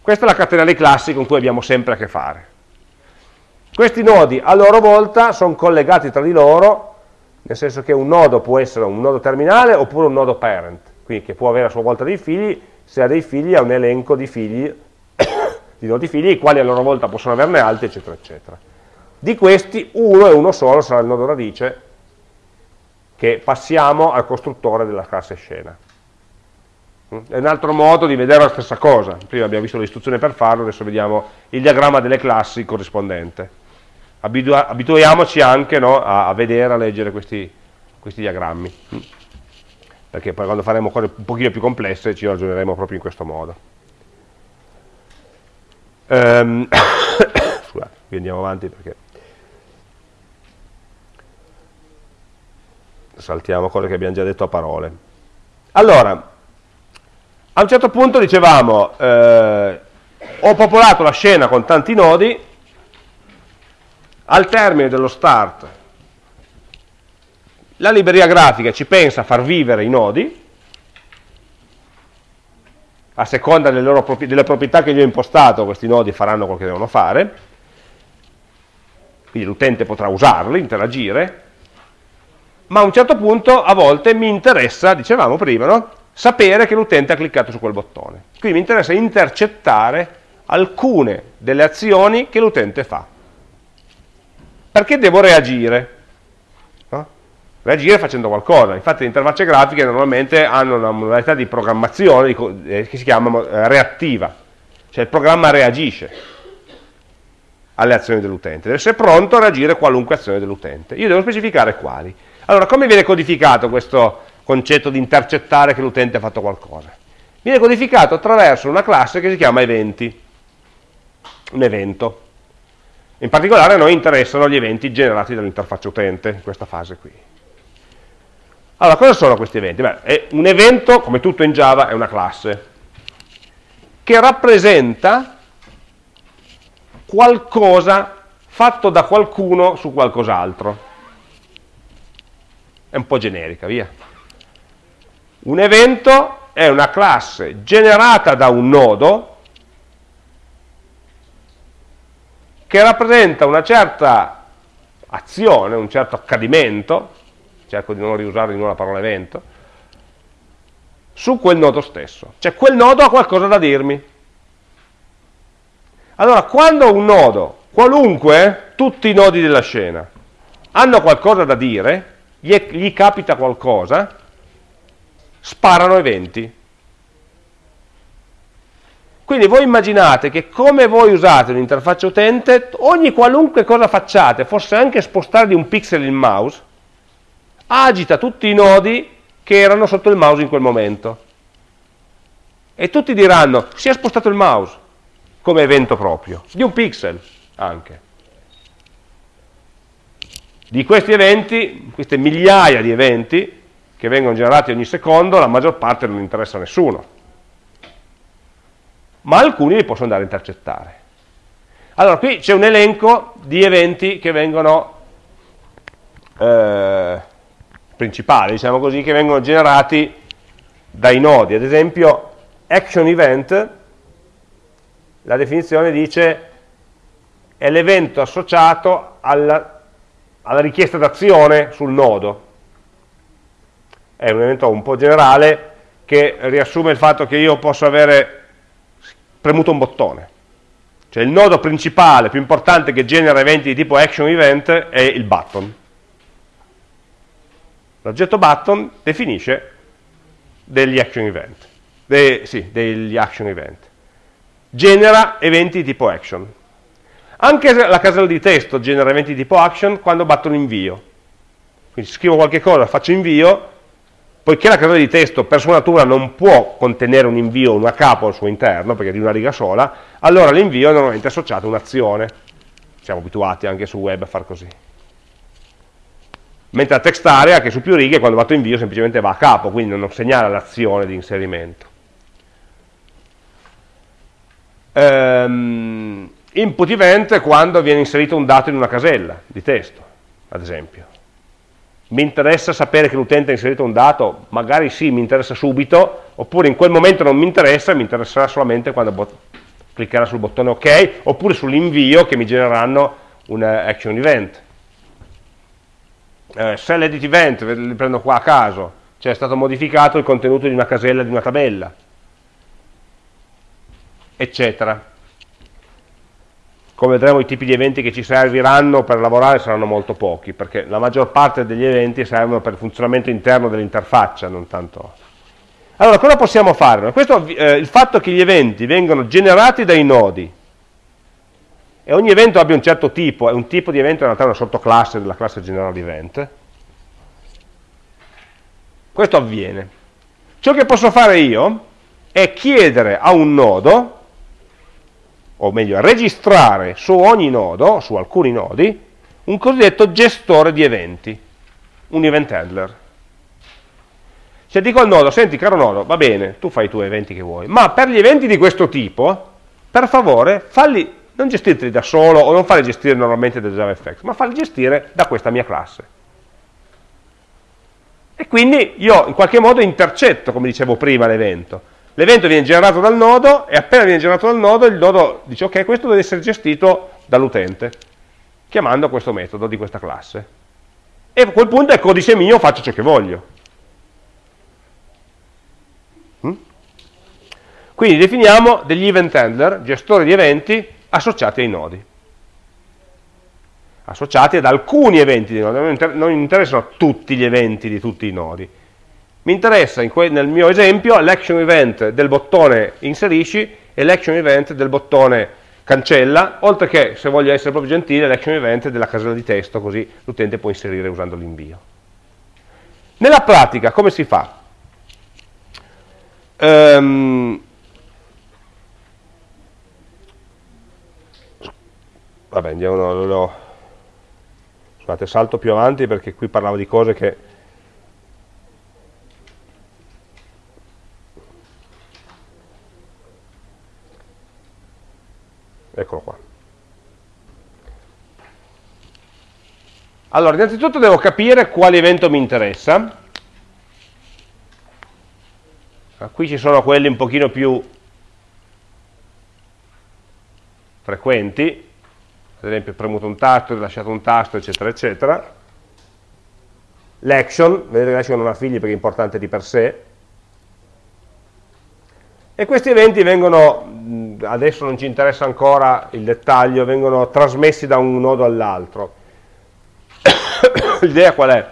Questa è la catena dei classi con cui abbiamo sempre a che fare. Questi nodi a loro volta sono collegati tra di loro nel senso che un nodo può essere un nodo terminale oppure un nodo parent, quindi che può avere a sua volta dei figli, se ha dei figli ha un elenco di figli, di nodi figli, i quali a loro volta possono averne altri, eccetera, eccetera. Di questi uno e uno solo sarà il nodo radice che passiamo al costruttore della classe scena. È un altro modo di vedere la stessa cosa. Prima abbiamo visto l'istruzione per farlo, adesso vediamo il diagramma delle classi corrispondente. Abitua abituiamoci anche no, a, a, vedere, a leggere questi, questi diagrammi, perché poi quando faremo cose un pochino più complesse ci ragioneremo proprio in questo modo. Um, scusate, qui andiamo avanti perché saltiamo cose che abbiamo già detto a parole. Allora, a un certo punto dicevamo, eh, ho popolato la scena con tanti nodi, al termine dello start la libreria grafica ci pensa a far vivere i nodi, a seconda delle, loro, delle proprietà che gli ho impostato, questi nodi faranno quello che devono fare, quindi l'utente potrà usarli, interagire, ma a un certo punto a volte mi interessa, dicevamo prima, no? sapere che l'utente ha cliccato su quel bottone. Quindi mi interessa intercettare alcune delle azioni che l'utente fa. Perché devo reagire? No? Reagire facendo qualcosa. Infatti le interfacce grafiche normalmente hanno una modalità di programmazione eh, che si chiama eh, reattiva, cioè il programma reagisce alle azioni dell'utente, deve essere pronto a reagire a qualunque azione dell'utente. Io devo specificare quali. Allora, come viene codificato questo concetto di intercettare che l'utente ha fatto qualcosa. Viene codificato attraverso una classe che si chiama eventi, un evento. In particolare a noi interessano gli eventi generati dall'interfaccia utente, in questa fase qui. Allora, cosa sono questi eventi? Beh, un evento, come tutto in Java, è una classe che rappresenta qualcosa fatto da qualcuno su qualcos'altro. È un po' generica, via. Un evento è una classe generata da un nodo che rappresenta una certa azione, un certo accadimento, cerco di non riusare di nuovo la parola evento, su quel nodo stesso. Cioè quel nodo ha qualcosa da dirmi. Allora, quando un nodo, qualunque, tutti i nodi della scena, hanno qualcosa da dire, gli, gli capita qualcosa, sparano eventi. Quindi voi immaginate che come voi usate un'interfaccia utente, ogni qualunque cosa facciate, forse anche spostare di un pixel il mouse, agita tutti i nodi che erano sotto il mouse in quel momento. E tutti diranno, si è spostato il mouse, come evento proprio, di un pixel anche. Di questi eventi, queste migliaia di eventi, che vengono generati ogni secondo, la maggior parte non interessa a nessuno. Ma alcuni li posso andare a intercettare. Allora, qui c'è un elenco di eventi che vengono eh, principali, diciamo così, che vengono generati dai nodi. Ad esempio, action event, la definizione dice è l'evento associato alla, alla richiesta d'azione sul nodo è un evento un po' generale che riassume il fatto che io posso avere premuto un bottone. Cioè il nodo principale, più importante che genera eventi di tipo action event è il button. L'oggetto button definisce degli action event. De, sì, degli action event. Genera eventi di tipo action. Anche la casella di testo genera eventi di tipo action quando batto un invio. Quindi scrivo qualche cosa, faccio invio, poiché la casella di testo per sua natura non può contenere un invio, una capo al suo interno, perché è di una riga sola, allora l'invio è normalmente associato a un'azione. Siamo abituati anche su web a far così. Mentre la text area, che su più righe, quando fatto invio semplicemente va a capo, quindi non segnala l'azione di inserimento. Um, input event è quando viene inserito un dato in una casella di testo, ad esempio. Mi interessa sapere che l'utente ha inserito un dato, magari sì, mi interessa subito, oppure in quel momento non mi interessa, mi interesserà solamente quando cliccherà sul bottone ok, oppure sull'invio che mi genereranno un action event. Eh, sell edit event, li prendo qua a caso, cioè è stato modificato il contenuto di una casella di una tabella, eccetera come vedremo i tipi di eventi che ci serviranno per lavorare saranno molto pochi, perché la maggior parte degli eventi servono per il funzionamento interno dell'interfaccia, non tanto... Allora, cosa possiamo fare? Questo, eh, il fatto che gli eventi vengano generati dai nodi e ogni evento abbia un certo tipo, è un tipo di evento in realtà una sottoclasse della classe general event, questo avviene. Ciò che posso fare io è chiedere a un nodo, o meglio registrare su ogni nodo, su alcuni nodi, un cosiddetto gestore di eventi, un event handler. Se dico al nodo, senti caro nodo, va bene, tu fai i tuoi eventi che vuoi, ma per gli eventi di questo tipo, per favore, falli, non gestirli da solo o non farli gestire normalmente da JavaFX, ma falli gestire da questa mia classe. E quindi io in qualche modo intercetto, come dicevo prima, l'evento. L'evento viene generato dal nodo e appena viene generato dal nodo il nodo dice ok, questo deve essere gestito dall'utente, chiamando questo metodo di questa classe. E a quel punto è codice mio, faccio ciò che voglio. Quindi definiamo degli event handler, gestori di eventi, associati ai nodi. Associati ad alcuni eventi di nodi, non interessano tutti gli eventi di tutti i nodi. Mi interessa nel mio esempio l'action event del bottone inserisci e l'action event del bottone cancella, oltre che, se voglio essere proprio gentile, l'action event della casella di testo, così l'utente può inserire usando l'invio. Nella pratica, come si fa? Um, vabbè andiamo no, no, scusate salto più avanti perché qui parlavo di cose che eccolo qua allora innanzitutto devo capire quale evento mi interessa ah, qui ci sono quelli un pochino più frequenti ad esempio premuto un tasto, lasciato un tasto, eccetera, eccetera. L'action, vedete che l'action non ha figli perché è importante di per sé. E questi eventi vengono, adesso non ci interessa ancora il dettaglio, vengono trasmessi da un nodo all'altro. L'idea qual è?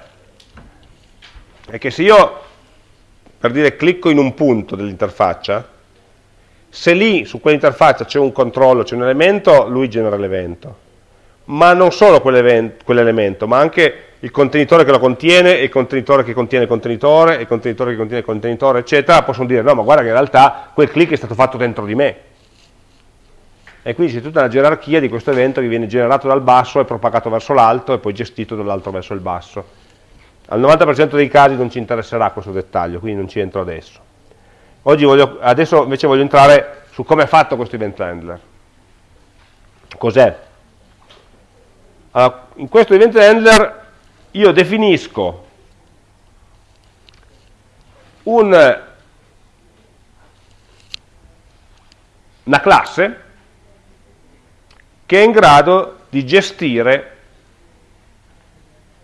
È che se io, per dire, clicco in un punto dell'interfaccia, se lì su quell'interfaccia c'è un controllo, c'è un elemento, lui genera l'evento. Ma non solo quell'elemento, ma anche il contenitore che lo contiene, il contenitore che contiene il contenitore, il contenitore che contiene il contenitore, eccetera, possono dire no, ma guarda che in realtà quel click è stato fatto dentro di me. E quindi c'è tutta una gerarchia di questo evento che viene generato dal basso e propagato verso l'alto e poi gestito dall'alto verso il basso. Al 90% dei casi non ci interesserà questo dettaglio, quindi non ci entro adesso. Voglio, adesso invece voglio entrare su come è fatto questo event handler. Cos'è? Allora, in questo event handler io definisco un, una classe che è in grado di gestire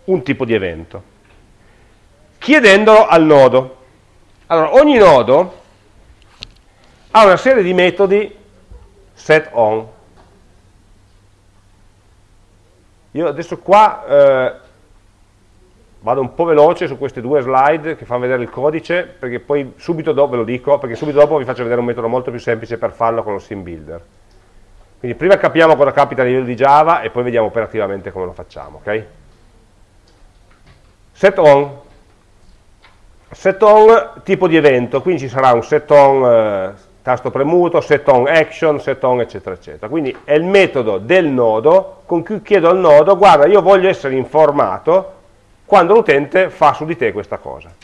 un tipo di evento, chiedendolo al nodo. Allora, ogni nodo ha una serie di metodi set on. Io adesso qua eh, vado un po' veloce su queste due slide che fanno vedere il codice, perché poi subito dopo, ve lo dico, perché subito dopo vi faccio vedere un metodo molto più semplice per farlo con lo sim builder. Quindi prima capiamo cosa capita a livello di Java e poi vediamo operativamente come lo facciamo, ok? Set on. Set on tipo di evento, quindi ci sarà un set on eh, tasto premuto, set on action, set on eccetera eccetera. Quindi è il metodo del nodo con cui chiedo al nodo, guarda io voglio essere informato quando l'utente fa su di te questa cosa.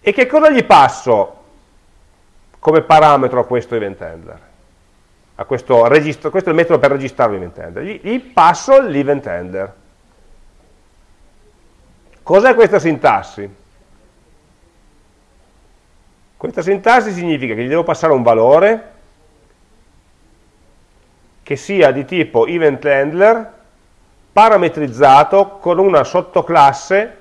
E che cosa gli passo come parametro a questo event handler? A questo, questo è il metodo per registrare l'event handler. Gli, gli passo l'event handler. Cos'è questa sintassi? Questa sintassi significa che gli devo passare un valore che sia di tipo event handler parametrizzato con una sottoclasse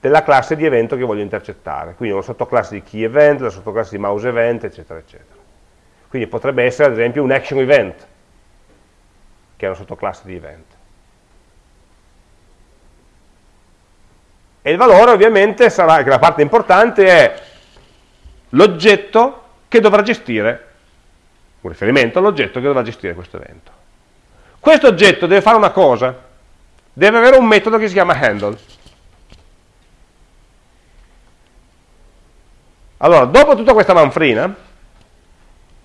della classe di evento che voglio intercettare. Quindi una sottoclasse di key event, la sottoclasse di mouse event, eccetera, eccetera. Quindi potrebbe essere ad esempio un action event, che è una sottoclasse di event. E il valore ovviamente sarà, che la parte importante è l'oggetto che dovrà gestire, un riferimento all'oggetto che dovrà gestire questo evento. Questo oggetto deve fare una cosa, deve avere un metodo che si chiama handle. Allora, dopo tutta questa manfrina,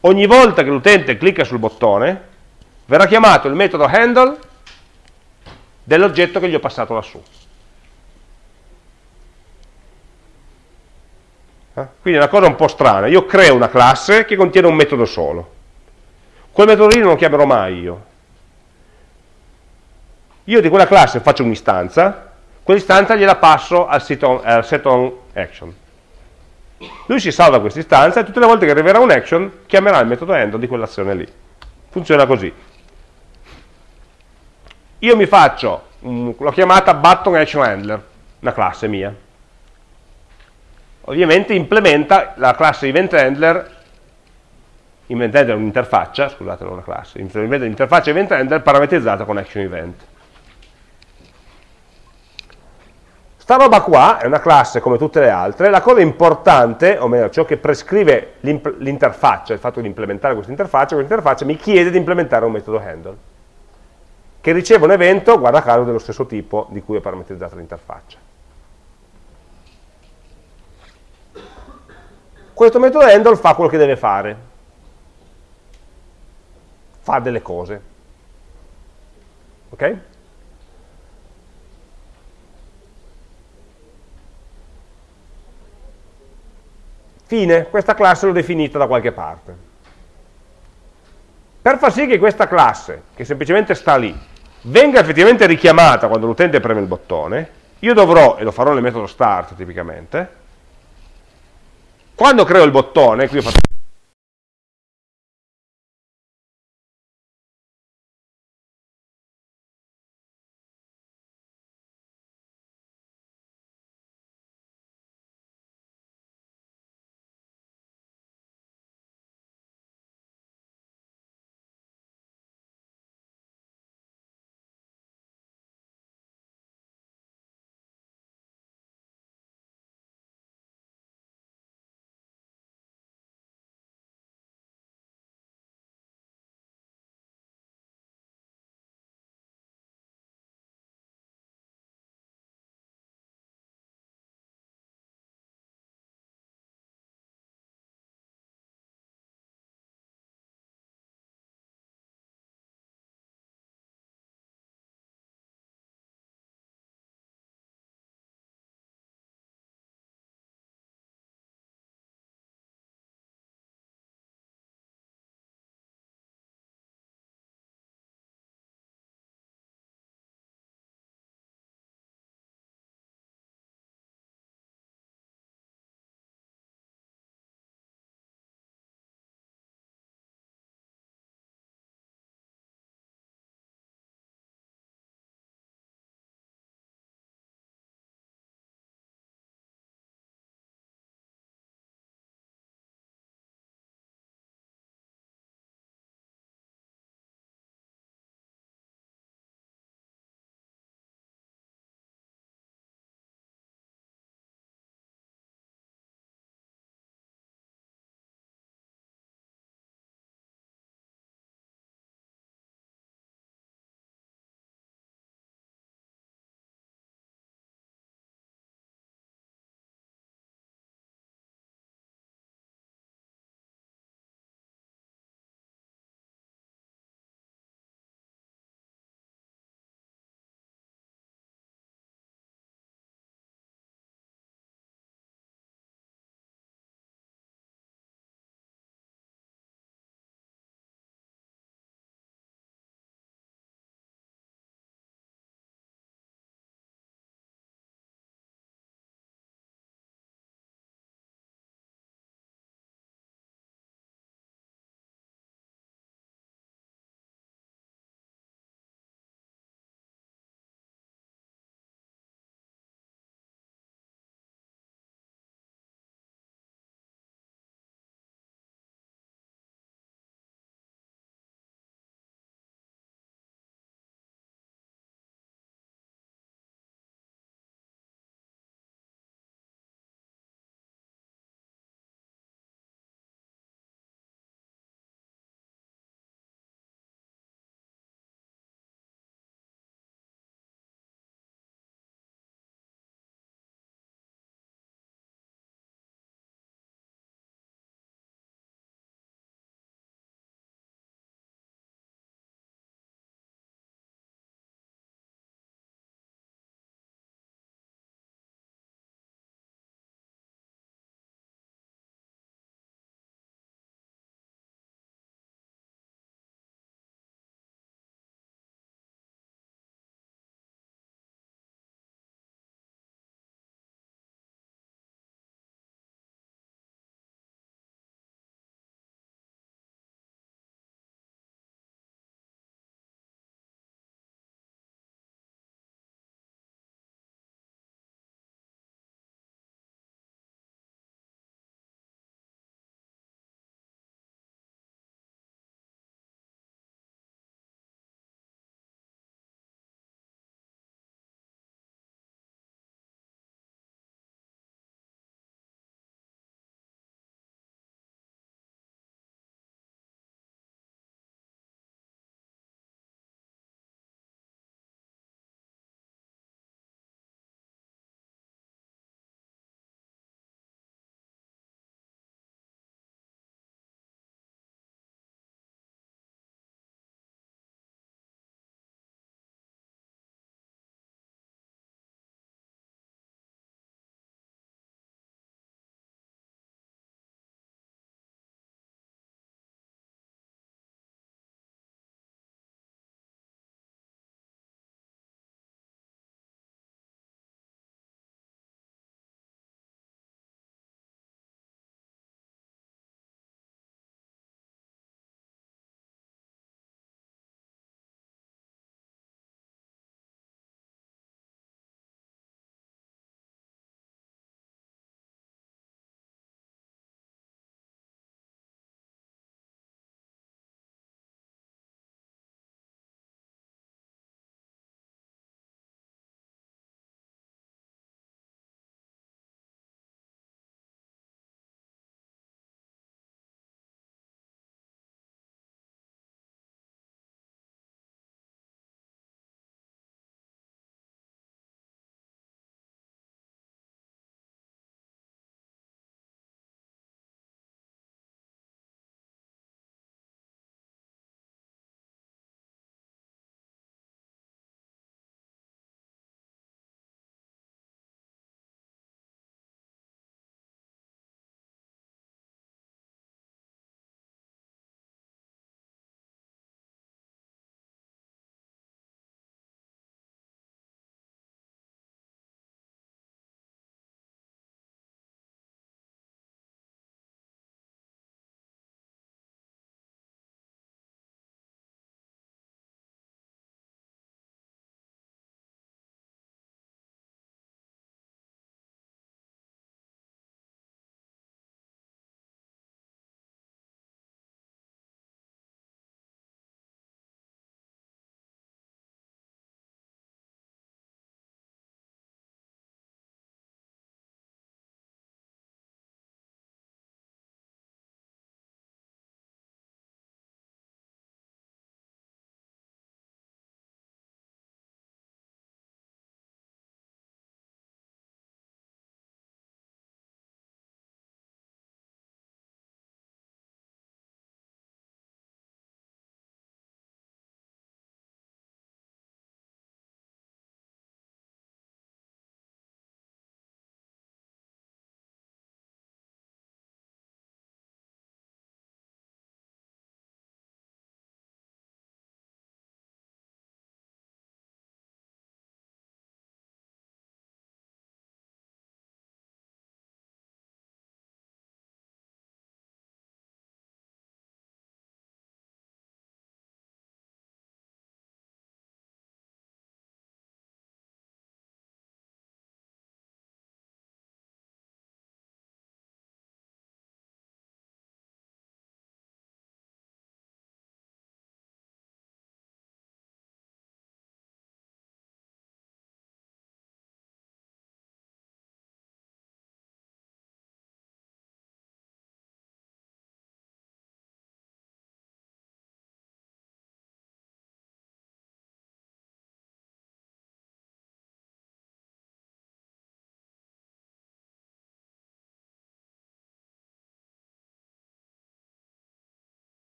ogni volta che l'utente clicca sul bottone, verrà chiamato il metodo handle dell'oggetto che gli ho passato lassù. Eh? Quindi è una cosa un po' strana. Io creo una classe che contiene un metodo solo. Quel metodo lì non lo chiamerò mai io. Io di quella classe faccio un'istanza, quell'istanza gliela passo al on, al set on action. Lui si salva questa istanza e tutte le volte che arriverà un action chiamerà il metodo handle di quell'azione lì. Funziona così. Io mi faccio, l'ho chiamata button action handler, una classe mia ovviamente implementa la classe event handler event handler è un'interfaccia, scusate non una classe, implementa l'interfaccia event handler parametrizzata con action event. Sta roba qua è una classe come tutte le altre, la cosa importante, o meglio ciò che prescrive l'interfaccia, il fatto di implementare questa interfaccia, questa interfaccia mi chiede di implementare un metodo handle, che riceve un evento, guarda caso, dello stesso tipo di cui è parametrizzata l'interfaccia. questo metodo handle fa quello che deve fare, fa delle cose. Ok? Fine, questa classe l'ho definita da qualche parte. Per far sì che questa classe, che semplicemente sta lì, venga effettivamente richiamata quando l'utente preme il bottone, io dovrò, e lo farò nel metodo start tipicamente, quando creo il bottone, qui ho fatto